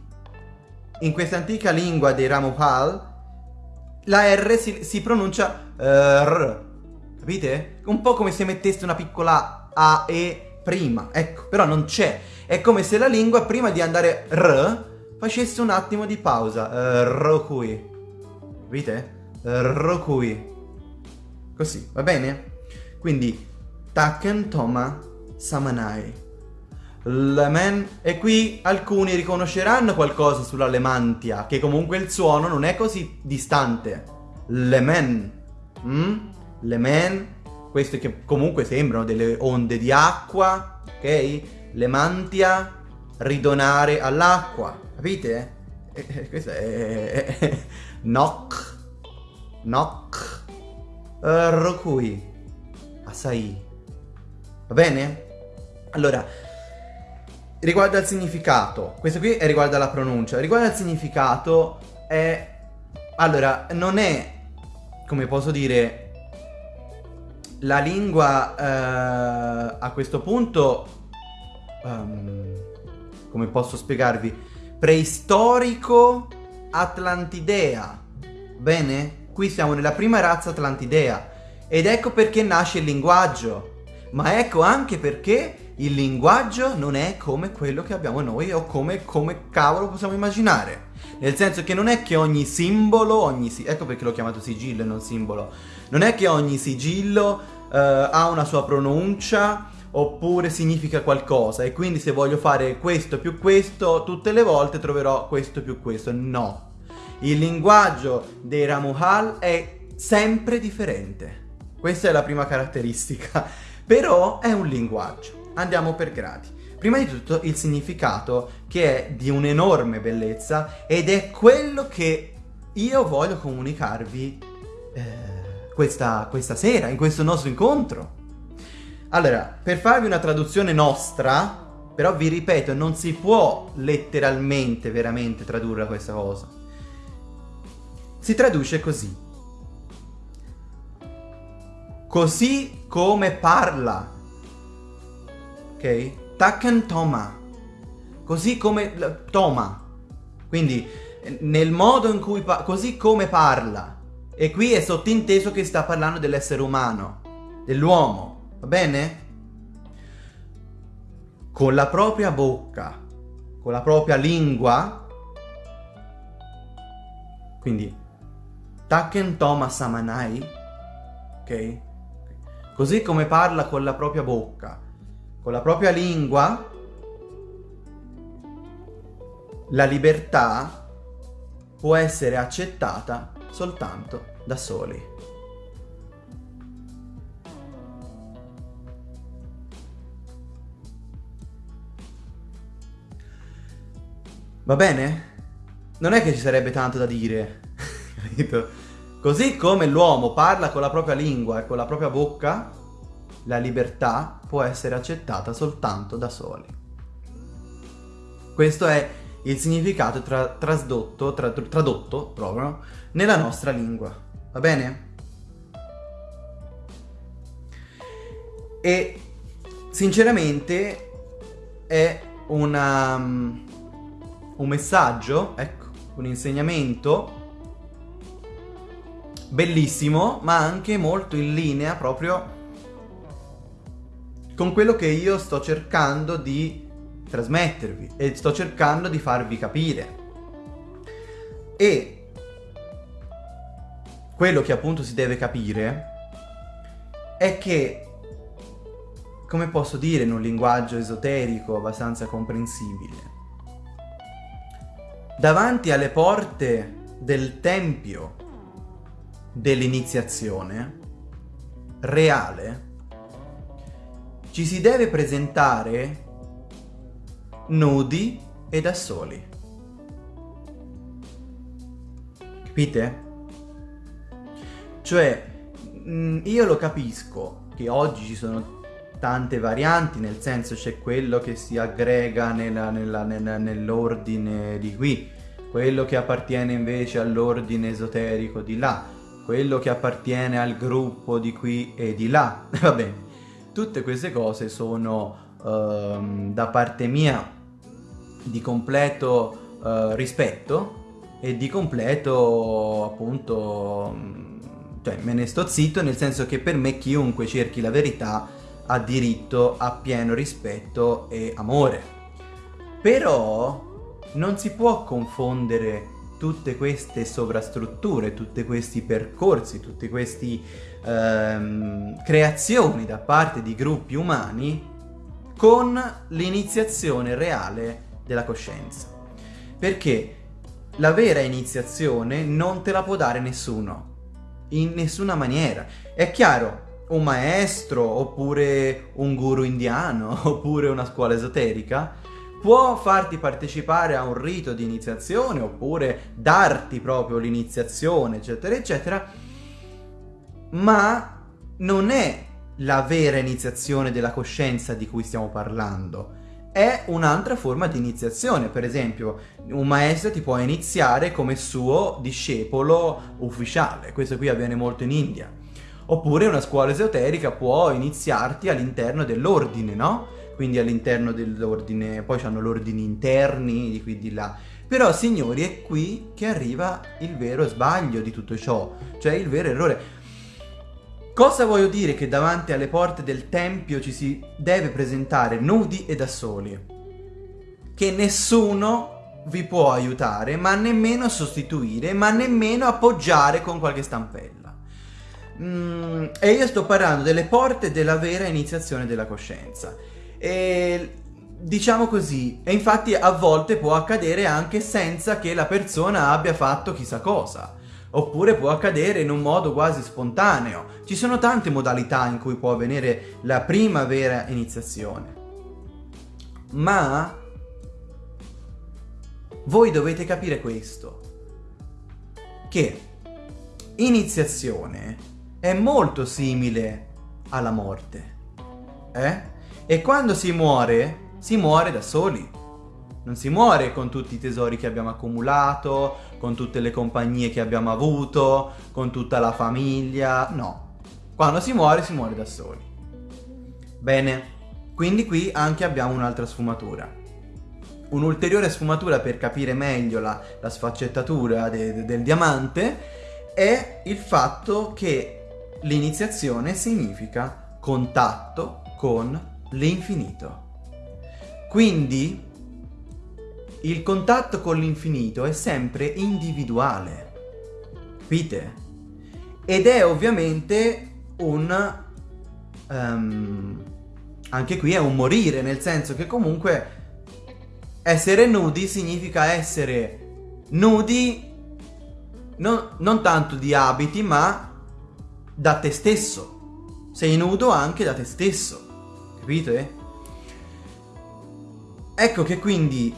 In questa antica lingua dei Ramuhal, la R si, si pronuncia uh, R. Capite? Un po' come se metteste una piccola A, E prima, ecco, però non c'è. È come se la lingua prima di andare R facesse un attimo di pausa. Uh, rokui. Capite? Uh, rokui. Così, va bene? Quindi Taken Toma Samanai. Lemen. E qui alcuni riconosceranno qualcosa sulla lemantia, che comunque il suono non è così distante. Lemen. Mm? Lemen queste che comunque sembrano delle onde di acqua, ok? Le mantia, ridonare all'acqua, capite? E, e, questo è... è knock, knock, uh, rokui, asai. Va bene? Allora, riguardo al significato, questo qui è riguardo alla pronuncia, riguardo al significato è... Allora, non è, come posso dire, la lingua eh, a questo punto, um, come posso spiegarvi, preistorico Atlantidea. Bene? Qui siamo nella prima razza Atlantidea. Ed ecco perché nasce il linguaggio. Ma ecco anche perché il linguaggio non è come quello che abbiamo noi o come, come cavolo possiamo immaginare. Nel senso che non è che ogni simbolo, ogni si ecco perché l'ho chiamato sigillo e non simbolo, non è che ogni sigillo uh, ha una sua pronuncia oppure significa qualcosa e quindi se voglio fare questo più questo tutte le volte troverò questo più questo. No. Il linguaggio dei Ramuhal è sempre differente. Questa è la prima caratteristica. Però è un linguaggio. Andiamo per gradi. Prima di tutto il significato che è di un'enorme bellezza ed è quello che io voglio comunicarvi eh, questa, questa sera, in questo nostro incontro. Allora, per farvi una traduzione nostra, però vi ripeto, non si può letteralmente veramente tradurre questa cosa. Si traduce così. Così come parla. Ok? Taken Toma. Così come Toma. Quindi nel modo in cui così come parla. E qui è sottinteso che sta parlando dell'essere umano, dell'uomo, va bene? Con la propria bocca, con la propria lingua, quindi Taken Toma Samanai, ok? Così come parla con la propria bocca, con la propria lingua, la libertà può essere accettata soltanto da soli. Va bene? Non è che ci sarebbe tanto da dire, capito? Così come l'uomo parla con la propria lingua e con la propria bocca, la libertà può essere accettata soltanto da soli. Questo è il significato tra trasdotto, tra tradotto proprio nella nostra lingua, va bene? E sinceramente è una, un messaggio, ecco, un insegnamento bellissimo, ma anche molto in linea proprio con quello che io sto cercando di trasmettervi e sto cercando di farvi capire. E quello che appunto si deve capire è che, come posso dire in un linguaggio esoterico abbastanza comprensibile, davanti alle porte del tempio dell'iniziazione reale ci si deve presentare nudi e da soli. Capite? Cioè, mm, io lo capisco che oggi ci sono tante varianti, nel senso c'è quello che si aggrega nell'ordine di qui, quello che appartiene invece all'ordine esoterico di là, quello che appartiene al gruppo di qui e di là. Va bene, tutte queste cose sono ehm, da parte mia di completo eh, rispetto e di completo appunto cioè me ne sto zitto nel senso che per me chiunque cerchi la verità ha diritto a pieno rispetto e amore. Però non si può confondere tutte queste sovrastrutture, tutti questi percorsi, tutte queste ehm, creazioni da parte di gruppi umani con l'iniziazione reale della coscienza. Perché la vera iniziazione non te la può dare nessuno, in nessuna maniera. È chiaro, un maestro, oppure un guru indiano, oppure una scuola esoterica, può farti partecipare a un rito di iniziazione oppure darti proprio l'iniziazione, eccetera, eccetera, ma non è la vera iniziazione della coscienza di cui stiamo parlando. È un'altra forma di iniziazione, per esempio un maestro ti può iniziare come suo discepolo ufficiale, questo qui avviene molto in India. Oppure una scuola esoterica può iniziarti all'interno dell'ordine, no? Quindi all'interno dell'ordine, poi hanno l'ordini interni di qui di là. Però signori è qui che arriva il vero sbaglio di tutto ciò, cioè il vero errore. Cosa voglio dire che davanti alle porte del tempio ci si deve presentare nudi e da soli? Che nessuno vi può aiutare, ma nemmeno sostituire, ma nemmeno appoggiare con qualche stampella. Mm, e io sto parlando delle porte della vera iniziazione della coscienza. E diciamo così, e infatti a volte può accadere anche senza che la persona abbia fatto chissà cosa. Oppure può accadere in un modo quasi spontaneo. Ci sono tante modalità in cui può avvenire la prima vera iniziazione. Ma voi dovete capire questo. Che iniziazione è molto simile alla morte. Eh? E quando si muore, si muore da soli. Non si muore con tutti i tesori che abbiamo accumulato, con tutte le compagnie che abbiamo avuto, con tutta la famiglia, no. Quando si muore, si muore da soli. Bene, quindi qui anche abbiamo un'altra sfumatura. Un'ulteriore sfumatura per capire meglio la, la sfaccettatura de, de, del diamante è il fatto che l'iniziazione significa contatto con l'infinito. Quindi il contatto con l'infinito è sempre individuale, capite? Ed è ovviamente un... Um, anche qui è un morire, nel senso che comunque essere nudi significa essere nudi non, non tanto di abiti, ma da te stesso. Sei nudo anche da te stesso. Capite? Ecco che quindi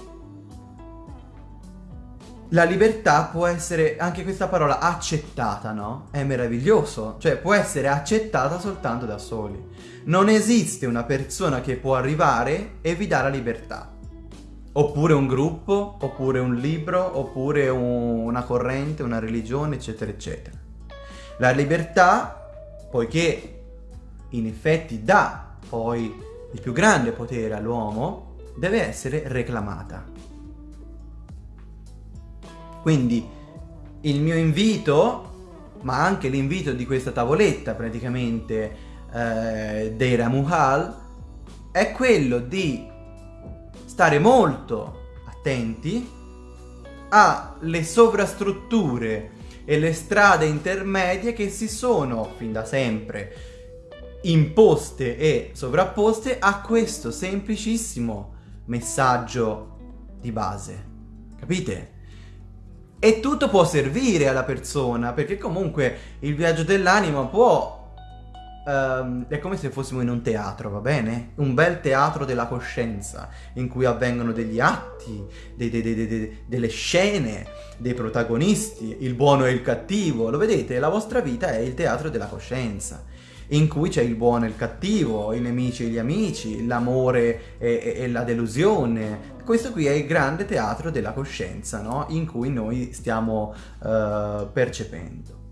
la libertà può essere, anche questa parola, accettata, no? È meraviglioso, cioè può essere accettata soltanto da soli. Non esiste una persona che può arrivare e vi dà la libertà. Oppure un gruppo, oppure un libro, oppure un, una corrente, una religione, eccetera, eccetera. La libertà, poiché in effetti dà poi il più grande potere all'uomo, deve essere reclamata. Quindi il mio invito, ma anche l'invito di questa tavoletta praticamente eh, dei Ramuhal, è quello di stare molto attenti alle sovrastrutture e le strade intermedie che si sono fin da sempre imposte e sovrapposte a questo semplicissimo messaggio di base. Capite? E tutto può servire alla persona, perché comunque il viaggio dell'anima può... Um, è come se fossimo in un teatro, va bene? Un bel teatro della coscienza, in cui avvengono degli atti, de, de, de, delle scene, dei protagonisti, il buono e il cattivo. Lo vedete? La vostra vita è il teatro della coscienza in cui c'è il buono e il cattivo, i nemici e gli amici, l'amore e, e, e, la delusione. Questo qui è il grande teatro della coscienza, no? In cui noi stiamo uh, percependo,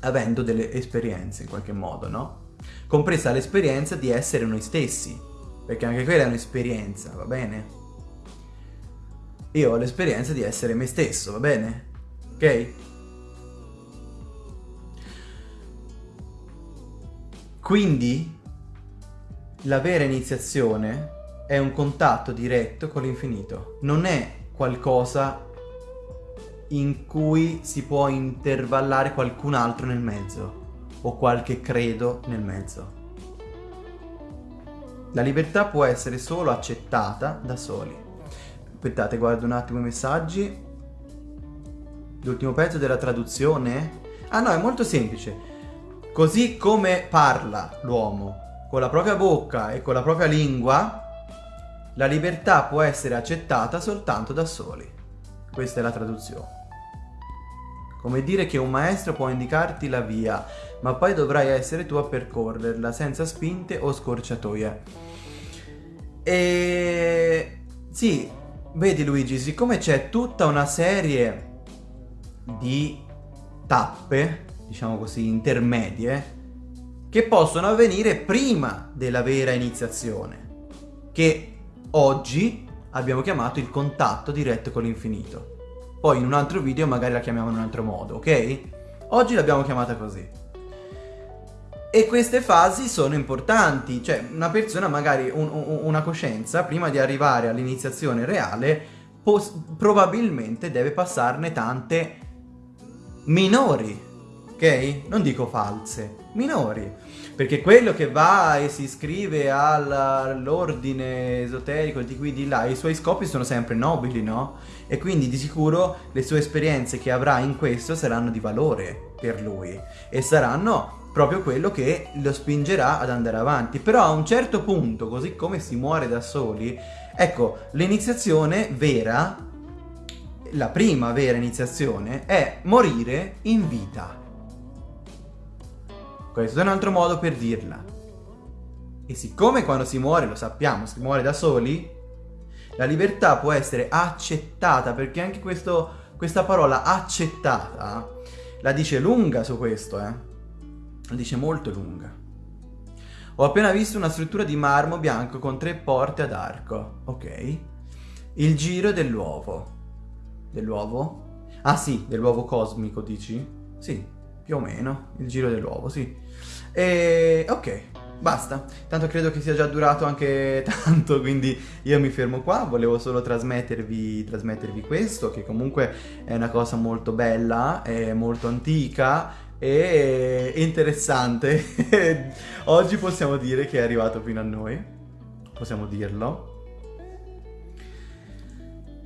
avendo delle esperienze in qualche modo, no? Compresa l'esperienza di essere noi stessi, perché anche quella è un'esperienza, va bene? Io ho l'esperienza di essere me stesso, va bene? Ok? Quindi la vera iniziazione è un contatto diretto con l'infinito, non è qualcosa in cui si può intervallare qualcun altro nel mezzo o qualche credo nel mezzo. La libertà può essere solo accettata da soli. Aspettate, guardo un attimo i messaggi. L'ultimo pezzo della traduzione? Ah no, è molto semplice. Così come parla l'uomo con la propria bocca e con la propria lingua, la libertà può essere accettata soltanto da soli. Questa è la traduzione. Come dire che un maestro può indicarti la via, ma poi dovrai essere tu a percorrerla senza spinte o scorciatoie. E sì, vedi Luigi, siccome c'è tutta una serie di tappe diciamo così, intermedie che possono avvenire prima della vera iniziazione, che oggi abbiamo chiamato il contatto diretto con l'infinito. Poi in un altro video magari la chiamiamo in un altro modo, ok? Oggi l'abbiamo chiamata così. E queste fasi sono importanti, cioè una persona magari, un, un, una coscienza, prima di arrivare all'iniziazione reale, probabilmente deve passarne tante minori ok? Non dico false, minori. Perché quello che va e si iscrive all'ordine esoterico di qui di là, i suoi scopi sono sempre nobili, no? E quindi di sicuro le sue esperienze che avrà in questo saranno di valore per lui e saranno proprio quello che lo spingerà ad andare avanti. Però a un certo punto, così come si muore da soli, ecco, l'iniziazione vera, la prima vera iniziazione, è morire in vita. Questo è un altro modo per dirla. E siccome quando si muore, lo sappiamo, si muore da soli, la libertà può essere accettata, perché anche questo, questa parola accettata la dice lunga su questo, eh. La dice molto lunga. Ho appena visto una struttura di marmo bianco con tre porte ad arco. Ok. Il giro dell'uovo. Dell'uovo? Ah sì, dell'uovo cosmico, dici? Sì, più o meno, il giro dell'uovo, sì. E ok, basta. Tanto credo che sia già durato anche tanto, quindi io mi fermo qua. Volevo solo trasmettervi, trasmettervi questo, che comunque è una cosa molto bella, è molto antica e interessante. Oggi possiamo dire che è arrivato fino a noi, possiamo dirlo.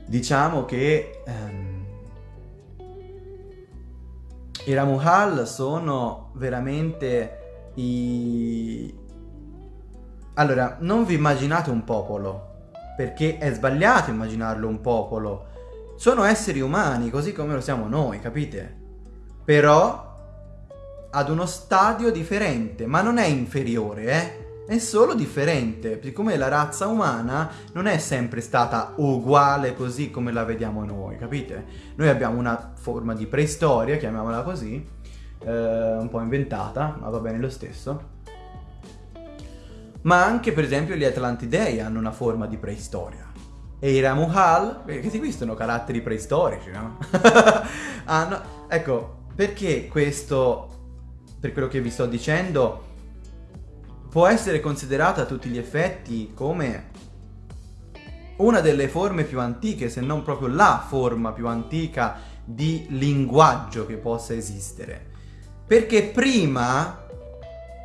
Diciamo che... Um, i Ramuhal sono veramente i... Allora, non vi immaginate un popolo, perché è sbagliato immaginarlo un popolo. Sono esseri umani, così come lo siamo noi, capite? Però ad uno stadio differente, ma non è inferiore, eh? è solo differente, siccome la razza umana non è sempre stata uguale così come la vediamo noi, capite? Noi abbiamo una forma di preistoria, chiamiamola così, eh, un po' inventata, ma va bene lo stesso. Ma anche per esempio gli Atlantidei hanno una forma di preistoria, e i Ramuhal, perché questi sono caratteri preistorici, no? ah, Ecco, perché questo, per quello che vi sto dicendo, può essere considerato a tutti gli effetti come una delle forme più antiche, se non proprio la forma più antica di linguaggio che possa esistere. Perché prima,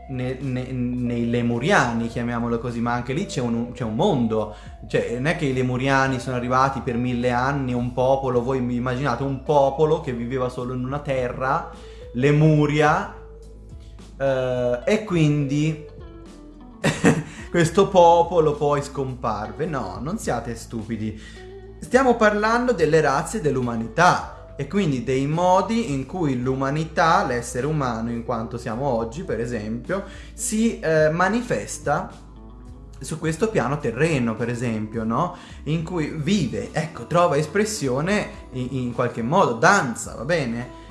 ne, ne, nei lemuriani, chiamiamolo così, ma anche lì c'è un, un, mondo, cioè non è che i lemuriani sono arrivati per mille anni, un popolo, voi immaginate un popolo che viveva solo in una terra, Lemuria, eh, e quindi questo popolo poi scomparve. No, non siate stupidi. Stiamo parlando delle razze dell'umanità e quindi dei modi in cui l'umanità, l'essere umano in quanto siamo oggi per esempio, si eh, manifesta su questo piano terreno, per esempio, no? In cui vive, ecco, trova espressione in, in qualche modo, danza, va bene?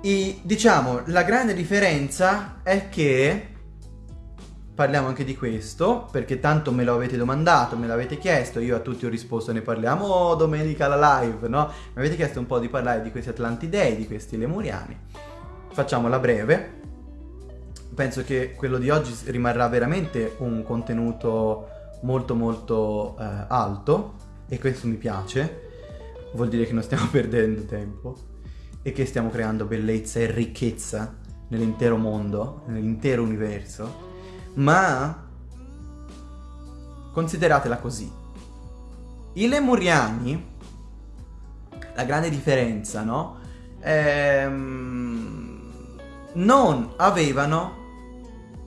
E, diciamo, la grande differenza è che parliamo anche di questo, perché tanto me lo avete domandato, me l'avete chiesto, io a tutti ho risposto, ne parliamo domenica alla live, no? Mi avete chiesto un po' di parlare di questi Atlantidei, di questi Lemuriani. Facciamola breve. Penso che quello di oggi rimarrà veramente un contenuto molto molto eh, alto e questo mi piace. Vuol dire che non stiamo perdendo tempo e che stiamo creando bellezza e ricchezza nell'intero mondo, nell'intero universo ma consideratela così. I lemuriani, la grande differenza, no? Ehm, non avevano,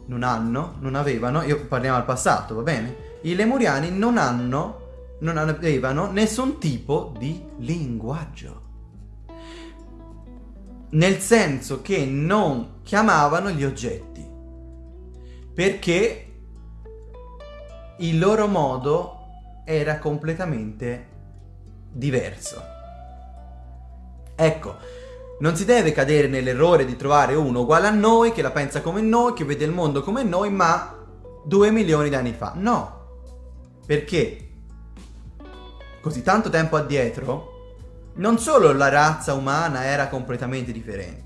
non hanno, non avevano, io parliamo al passato, va bene? I lemuriani non hanno, non avevano nessun tipo di linguaggio. Nel senso che non chiamavano gli oggetti perché il loro modo era completamente diverso. Ecco, non si deve cadere nell'errore di trovare uno uguale a noi, che la pensa come noi, che vede il mondo come noi, ma due milioni di anni fa. No, perché così tanto tempo addietro, non solo la razza umana era completamente differente,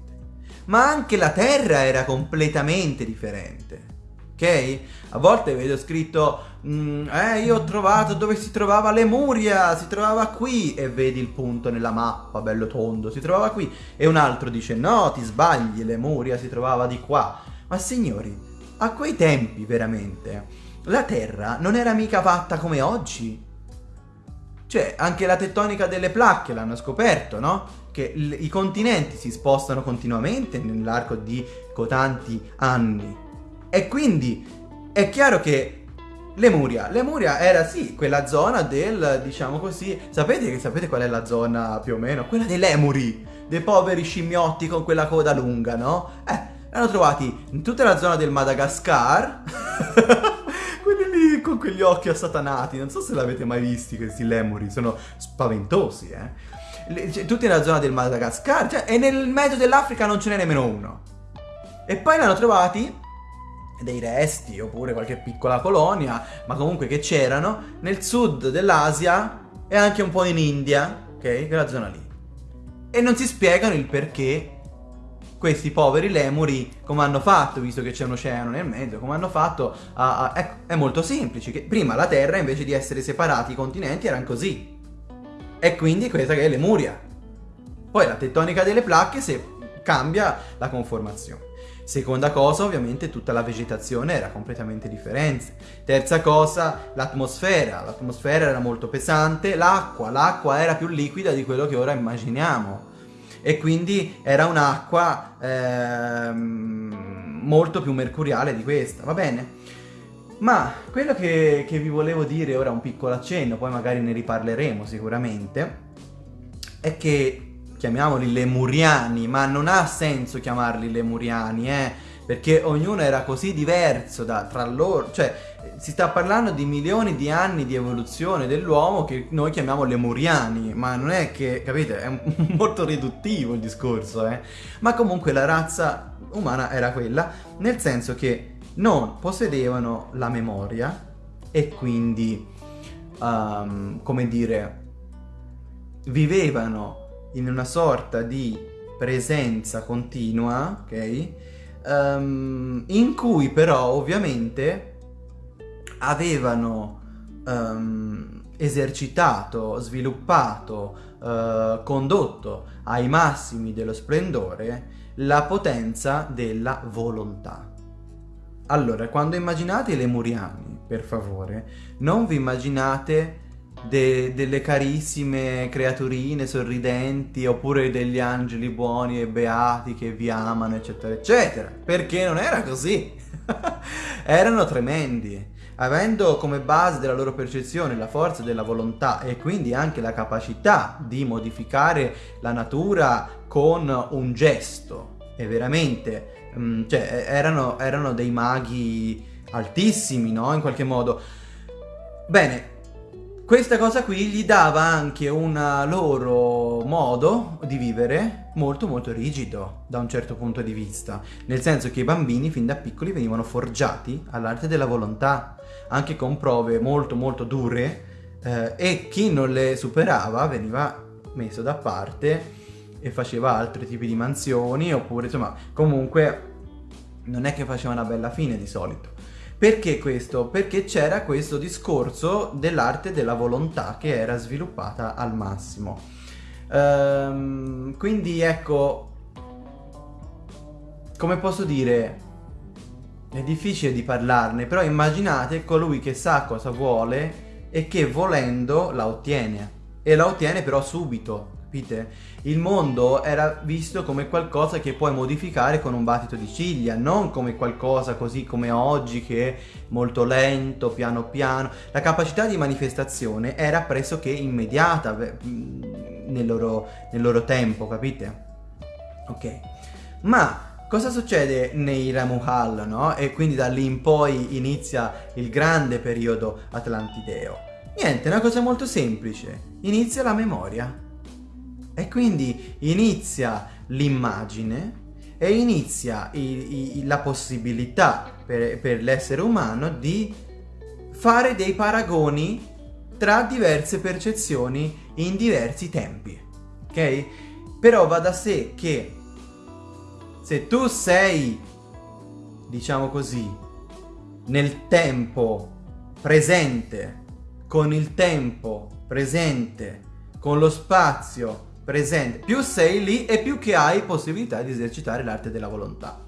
ma anche la Terra era completamente differente ok? A volte vedo scritto, mm, eh io ho trovato dove si trovava Lemuria, si trovava qui, e vedi il punto nella mappa, bello tondo, si trovava qui, e un altro dice, no, ti sbagli, Lemuria si trovava di qua. Ma signori, a quei tempi veramente, la Terra non era mica fatta come oggi. Cioè, anche la tettonica delle placche l'hanno scoperto, no? Che i continenti si spostano continuamente nell'arco di cotanti anni. E quindi è chiaro che Lemuria, Lemuria era sì quella zona del, diciamo così, sapete, sapete qual è la zona più o meno? Quella dei lemuri, dei poveri scimmiotti con quella coda lunga, no? Eh, l'hanno trovati in tutta la zona del Madagascar, quelli lì con quegli occhi assatanati, non so se l'avete mai visti questi lemuri, sono spaventosi, eh. Cioè, tutti nella zona del Madagascar, cioè, e nel mezzo dell'Africa non ce n'è nemmeno uno. E poi l'hanno trovati dei resti oppure qualche piccola colonia, ma comunque che c'erano nel sud dell'Asia e anche un po' in India, ok? Quella zona lì. E non si spiegano il perché questi poveri lemuri come hanno fatto, visto che c'è un oceano nel mezzo, come hanno fatto a, a, ecco, è molto semplice, che prima la Terra invece di essere separati i continenti erano così. E quindi questa che è Lemuria. Poi la tettonica delle placche se cambia la conformazione. Seconda cosa, ovviamente tutta la vegetazione era completamente differente. Terza cosa, l'atmosfera. L'atmosfera era molto pesante, l'acqua, l'acqua era più liquida di quello che ora immaginiamo. E quindi era un'acqua ehm, molto più mercuriale di questa, va bene? Ma quello che, che vi volevo dire ora, un piccolo accenno, poi magari ne riparleremo sicuramente, è che chiamiamoli lemuriani, ma non ha senso chiamarli lemuriani, eh, perché ognuno era così diverso da, tra loro, cioè si sta parlando di milioni di anni di evoluzione dell'uomo che noi chiamiamo lemuriani, ma non è che, capite, è molto riduttivo il discorso, eh, ma comunque la razza umana era quella, nel senso che non possedevano la memoria e quindi um, come dire, vivevano in una sorta di presenza continua, ok? Um, in cui però ovviamente avevano um, esercitato, sviluppato, uh, condotto ai massimi dello splendore la potenza della volontà. Allora, quando immaginate i lemuriani, per favore, non vi immaginate de delle carissime creaturine sorridenti oppure degli angeli buoni e beati che vi amano, eccetera, eccetera, perché non era così. Erano tremendi. Avendo come base della loro percezione la forza della volontà e quindi anche la capacità di modificare la natura con un gesto, e veramente, um, cioè, erano, erano dei maghi altissimi, no? In qualche modo. Bene, questa cosa qui gli dava anche un loro modo di vivere molto molto rigido da un certo punto di vista, nel senso che i bambini fin da piccoli venivano forgiati all'arte della volontà, anche con prove molto molto dure eh, e chi non le superava veniva messo da parte e faceva altri tipi di mansioni oppure insomma comunque non è che faceva una bella fine di solito. Perché questo? Perché c'era questo discorso dell'arte della volontà che era sviluppata al massimo. Ehm, quindi ecco, come posso dire, è difficile di parlarne, però immaginate colui che sa cosa vuole e che volendo la ottiene. E la ottiene però subito, capite? Il mondo era visto come qualcosa che puoi modificare con un battito di ciglia, non come qualcosa così come oggi che è molto lento, piano piano. La capacità di manifestazione era pressoché immediata nel loro, nel loro tempo, capite? Ok. Ma cosa succede nei Ramuhal, no? E quindi da lì in poi inizia il grande periodo atlantideo. Niente, una cosa molto semplice. Inizia la memoria. E quindi inizia l'immagine e inizia i, i, la possibilità per, per l'essere umano di fare dei paragoni tra diverse percezioni in diversi tempi. Ok? Però va da sé che se tu sei, diciamo così, nel tempo presente, con il tempo presente, con lo spazio presente. Più sei lì e più che hai possibilità di esercitare l'arte della volontà.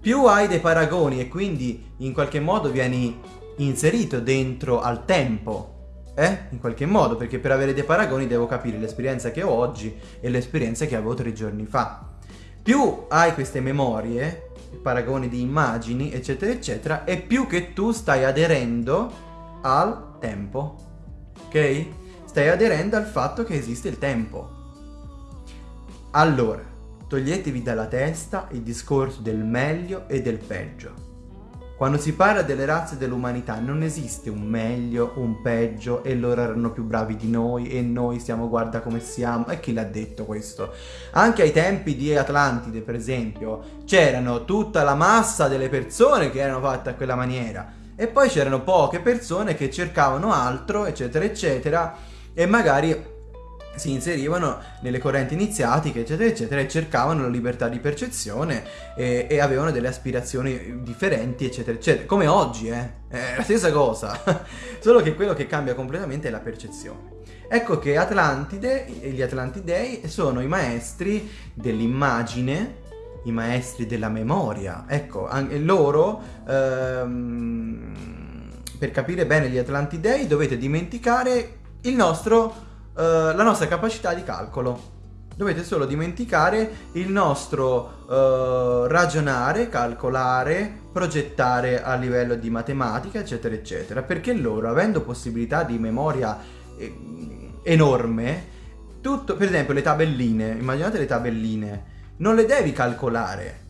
Più hai dei paragoni e quindi in qualche modo vieni inserito dentro al tempo, eh? In qualche modo, perché per avere dei paragoni devo capire l'esperienza che ho oggi e l'esperienza che avevo tre giorni fa. Più hai queste memorie, paragoni di immagini, eccetera, eccetera, e più che tu stai aderendo al tempo, ok? Stai aderendo al fatto che esiste il tempo. Allora, toglietevi dalla testa il discorso del meglio e del peggio. Quando si parla delle razze dell'umanità non esiste un meglio, un peggio e loro erano più bravi di noi e noi siamo guarda come siamo. E chi l'ha detto questo? Anche ai tempi di Atlantide, per esempio, c'erano tutta la massa delle persone che erano fatte a quella maniera e poi c'erano poche persone che cercavano altro, eccetera, eccetera e magari si inserivano nelle correnti iniziatiche eccetera eccetera e cercavano la libertà di percezione e, e avevano delle aspirazioni differenti eccetera eccetera. Come oggi eh. È la stessa cosa. Solo che quello che cambia completamente è la percezione. Ecco che Atlantide e gli Atlantidei sono i maestri dell'immagine i maestri della memoria. Ecco anche loro ehm, per capire bene gli Atlantidei dovete dimenticare nostro, uh, la nostra capacità di calcolo. Dovete solo dimenticare il nostro uh, ragionare, calcolare, progettare a livello di matematica, eccetera, eccetera. Perché loro, avendo possibilità di memoria eh, enorme, tutto, per esempio le tabelline, immaginate le tabelline, non le devi calcolare.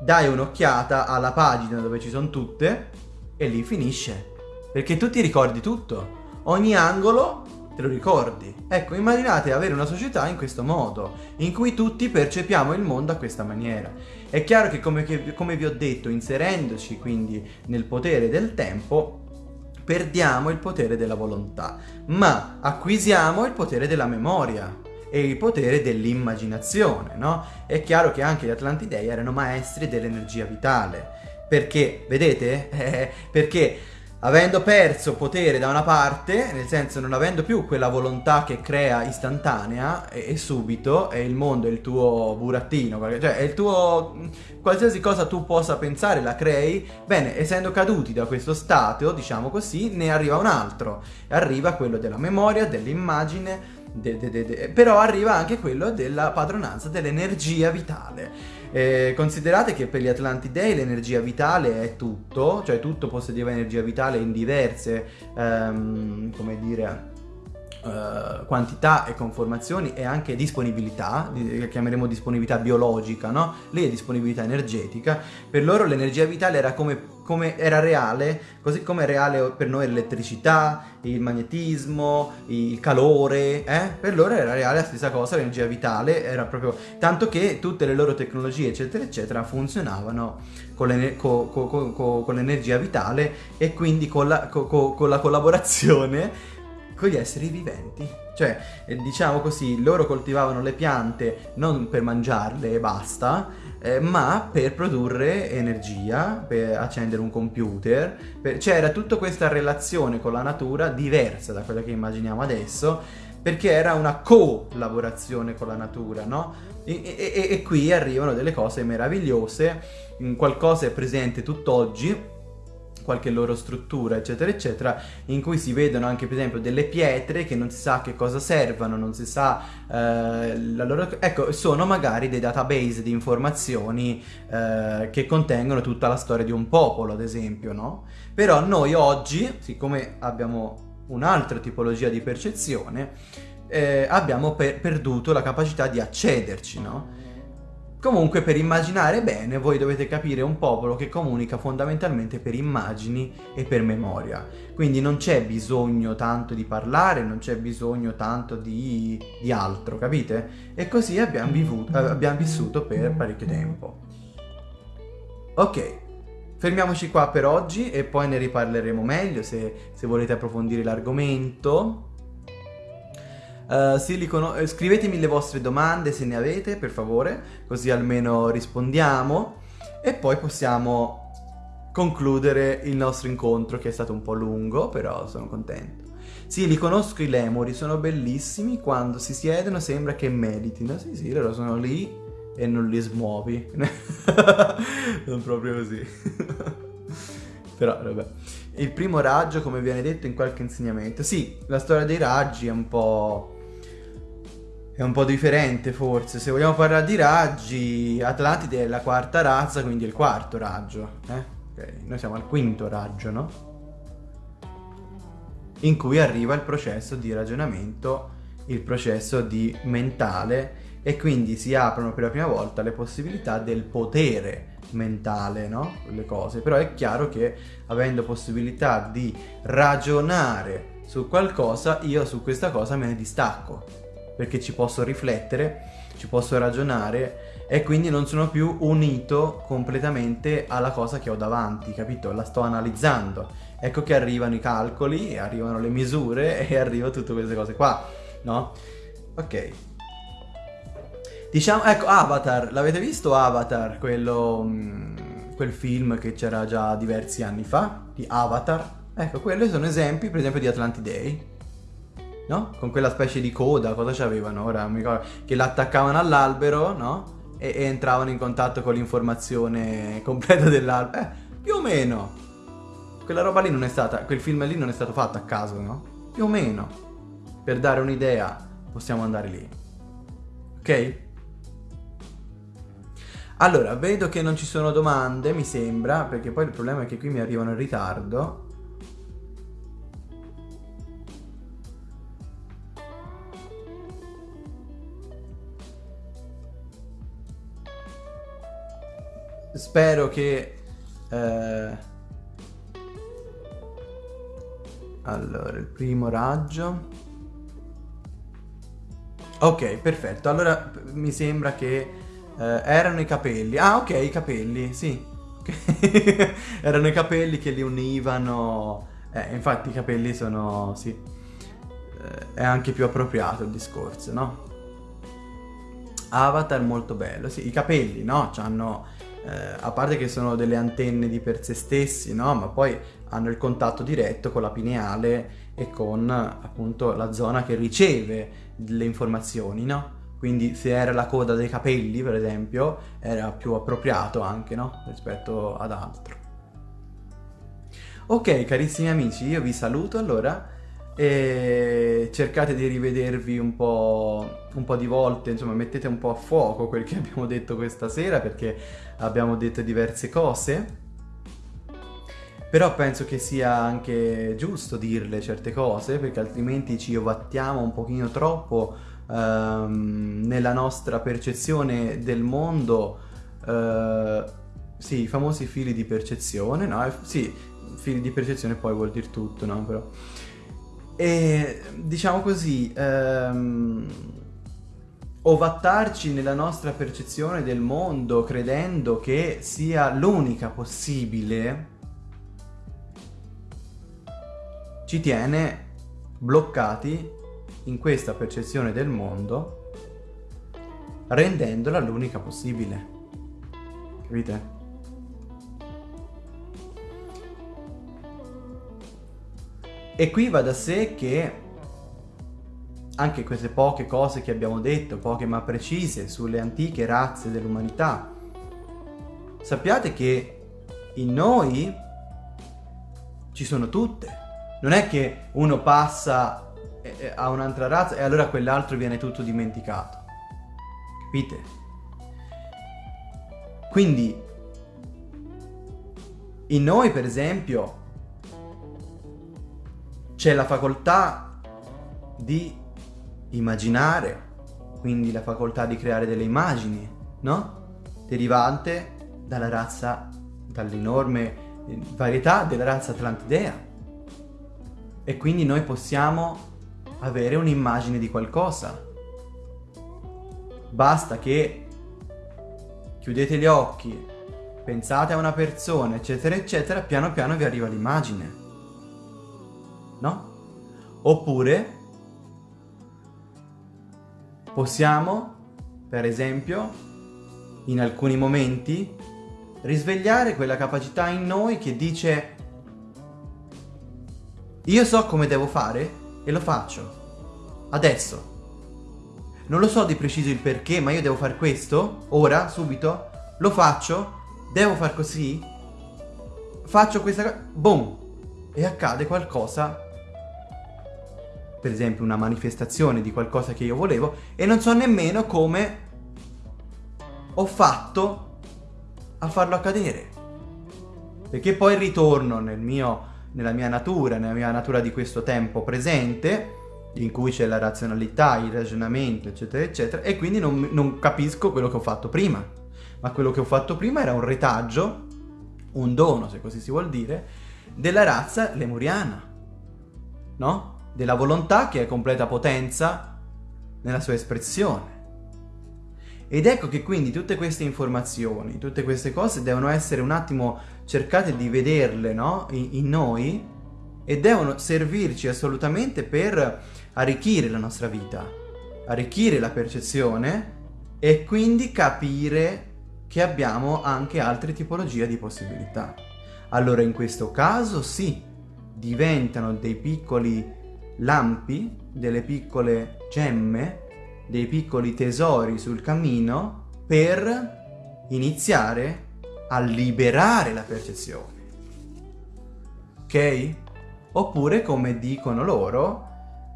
Dai un'occhiata alla pagina dove ci sono tutte e lì finisce. Perché tu ti ricordi tutto ogni angolo te lo ricordi. Ecco, immaginate avere una società in questo modo, in cui tutti percepiamo il mondo a questa maniera. È chiaro che come, che, come vi ho detto, inserendoci quindi nel potere del tempo, perdiamo il potere della volontà, ma acquisiamo il potere della memoria e il potere dell'immaginazione, no? È chiaro che anche gli Atlantidei erano maestri dell'energia vitale, perché, vedete? Eh, perché avendo perso potere da una parte, nel senso non avendo più quella volontà che crea istantanea e, e subito, e il mondo è il tuo burattino, cioè è il tuo... qualsiasi cosa tu possa pensare la crei, bene, essendo caduti da questo stato, diciamo così, ne arriva un altro, arriva quello della memoria, dell'immagine, de, de, de, però arriva anche quello della padronanza dell'energia vitale. Eh, considerate che per gli Atlantidei l'energia vitale è tutto, cioè tutto possedeva energia vitale in diverse, um, come dire, Uh, quantità e conformazioni e anche disponibilità, che chiameremo disponibilità biologica, no? Lì è disponibilità energetica. Per loro l'energia vitale era come, come, era reale, così come è reale per noi l'elettricità, il magnetismo, il calore, eh? Per loro era reale la stessa cosa, l'energia vitale era proprio... Tanto che tutte le loro tecnologie, eccetera, eccetera, funzionavano con, l'energia vitale e quindi con la, con la collaborazione con gli esseri viventi. Cioè, eh, diciamo così, loro coltivavano le piante non per mangiarle e basta, eh, ma per produrre energia, per accendere un computer. Per... C'era tutta questa relazione con la natura diversa da quella che immaginiamo adesso, perché era una collaborazione con la natura, no? E, e, e qui arrivano delle cose meravigliose, qualcosa è presente tutt'oggi, qualche loro struttura, eccetera, eccetera, in cui si vedono anche, per esempio, delle pietre che non si sa che cosa servano, non si sa eh, la loro... Ecco, sono magari dei database di informazioni eh, che contengono tutta la storia di un popolo, ad esempio, no? Però noi oggi, siccome abbiamo un'altra tipologia di percezione, eh, abbiamo per perduto la capacità di accederci, no? Comunque per immaginare bene voi dovete capire un popolo che comunica fondamentalmente per immagini e per memoria. Quindi non c'è bisogno tanto di parlare, non c'è bisogno tanto di, di altro, capite? E così abbiamo, vivuto, eh, abbiamo vissuto per parecchio tempo. Ok, fermiamoci qua per oggi e poi ne riparleremo meglio se, se volete approfondire l'argomento. Uh, Silicono, eh, scrivetemi le vostre domande se ne avete, per favore, così almeno rispondiamo. E poi possiamo concludere il nostro incontro, che è stato un po' lungo, però sono contento. Sì, li conosco i lemuri, sono bellissimi, quando si siedono sembra che meditino. Sì, sì, loro sono lì e non li smuovi. non proprio così. però, vabbè. Il primo raggio, come viene detto in qualche insegnamento. Sì, la storia dei raggi è un po' è un po' differente forse. Se vogliamo parlare di raggi, Atlantide è la quarta razza, quindi è il quarto raggio. Eh? Okay. Noi siamo al quinto raggio, no? In cui arriva il processo di ragionamento, il processo di mentale e quindi si aprono per la prima volta le possibilità del potere mentale, no? Le cose. Però è chiaro che avendo possibilità di ragionare su qualcosa, io su questa cosa me ne distacco perché ci posso riflettere, ci posso ragionare e quindi non sono più unito completamente alla cosa che ho davanti, capito? La sto analizzando. Ecco che arrivano i calcoli, arrivano le misure e arrivano tutte queste cose qua, no? Ok. Diciamo, ecco, Avatar, l'avete visto Avatar, quello, mh, mm, quel film che c'era già diversi anni fa, di Avatar? Ecco, quelli sono esempi, per esempio, di Atlantidei no? Con quella specie di coda, cosa c'avevano? Ora mi ricordo che l'attaccavano all'albero, no? E, e, entravano in contatto con l'informazione completa dell'albero. Eh, più o meno. Quella roba lì non è stata, quel film lì non è stato fatto a caso, no? Più o meno. Per dare un'idea, possiamo andare lì. Ok? Allora, vedo che non ci sono domande, mi sembra, perché poi il problema è che qui mi arrivano in ritardo. Spero che... Eh... Allora, il primo raggio... Ok, perfetto. Allora mi sembra che eh, erano i capelli. Ah, ok, i capelli, sì. erano i capelli che li univano Eh, infatti i capelli sono, sì, eh, è anche più appropriato il discorso, no? Avatar molto bello, sì, i capelli, no? Hanno, eh, a parte che sono delle antenne di per sé stessi, no? Ma poi hanno il contatto diretto con la pineale e con appunto la zona che riceve le informazioni, no? Quindi se era la coda dei capelli, per esempio, era più appropriato anche, no? Rispetto ad altro. Ok, carissimi amici, io vi saluto allora e cercate di rivedervi un po', un po', di volte, insomma mettete un po' a fuoco quel che abbiamo detto questa sera perché abbiamo detto diverse cose. Però penso che sia anche giusto dirle certe cose perché altrimenti ci ovattiamo un pochino troppo ehm, nella nostra percezione del mondo. Eh, sì, i famosi fili di percezione, no? Sì, fili di percezione poi vuol dire tutto, no? Però... E diciamo così, ehm, ovattarci nella nostra percezione del mondo credendo che sia l'unica possibile ci tiene bloccati in questa percezione del mondo rendendola l'unica possibile. Capite? E qui va da sé che anche queste poche cose che abbiamo detto, poche ma precise, sulle antiche razze dell'umanità, sappiate che in noi ci sono tutte. Non è che uno passa a un'altra razza e allora quell'altro viene tutto dimenticato. Capite? Quindi, in noi per esempio, c'è la facoltà di immaginare, quindi la facoltà di creare delle immagini, no? Derivante dalla razza, dall'enorme varietà della razza atlantidea. E quindi noi possiamo avere un'immagine di qualcosa. Basta che chiudete gli occhi, pensate a una persona, eccetera, eccetera, piano piano vi arriva l'immagine no? Oppure possiamo, per esempio, in alcuni momenti, risvegliare quella capacità in noi che dice io so come devo fare e lo faccio. Adesso. Non lo so di preciso il perché, ma io devo fare questo, ora, subito, lo faccio, devo far così, faccio questa cosa, boom, e accade qualcosa per esempio una manifestazione di qualcosa che io volevo e non so nemmeno come ho fatto a farlo accadere. Perché poi ritorno nel mio, nella mia natura, nella mia natura di questo tempo presente, in cui c'è la razionalità, il ragionamento, eccetera, eccetera, e quindi non, non capisco quello che ho fatto prima. Ma quello che ho fatto prima era un retaggio, un dono, se così si vuol dire, della razza lemuriana. No? Della volontà che è completa potenza nella sua espressione. Ed ecco che quindi tutte queste informazioni, tutte queste cose devono essere un attimo cercate di vederle no? in, in noi e devono servirci assolutamente per arricchire la nostra vita, arricchire la percezione e quindi capire che abbiamo anche altre tipologie di possibilità. Allora in questo caso sì, diventano dei piccoli lampi, delle piccole gemme, dei piccoli tesori sul cammino per iniziare a liberare la percezione. Ok? Oppure, come dicono loro,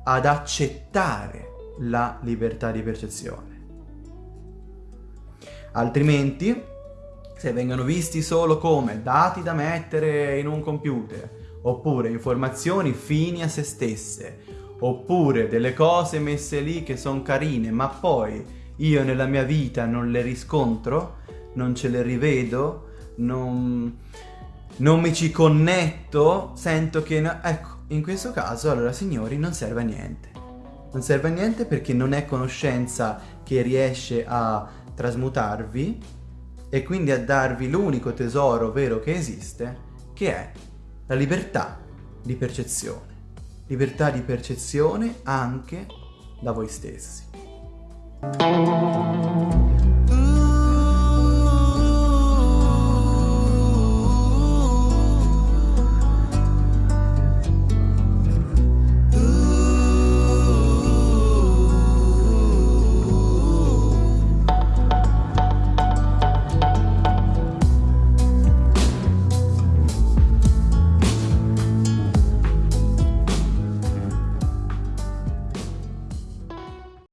ad accettare la libertà di percezione. Altrimenti, se vengono visti solo come dati da mettere in un computer, oppure informazioni fini a se stesse, oppure delle cose messe lì che sono carine, ma poi io nella mia vita non le riscontro, non ce le rivedo, non, non mi ci connetto, sento che... No... Ecco, in questo caso allora signori non serve a niente. Non serve a niente perché non è conoscenza che riesce a trasmutarvi e quindi a darvi l'unico tesoro vero che esiste, che è la libertà di percezione, libertà di percezione anche da voi stessi.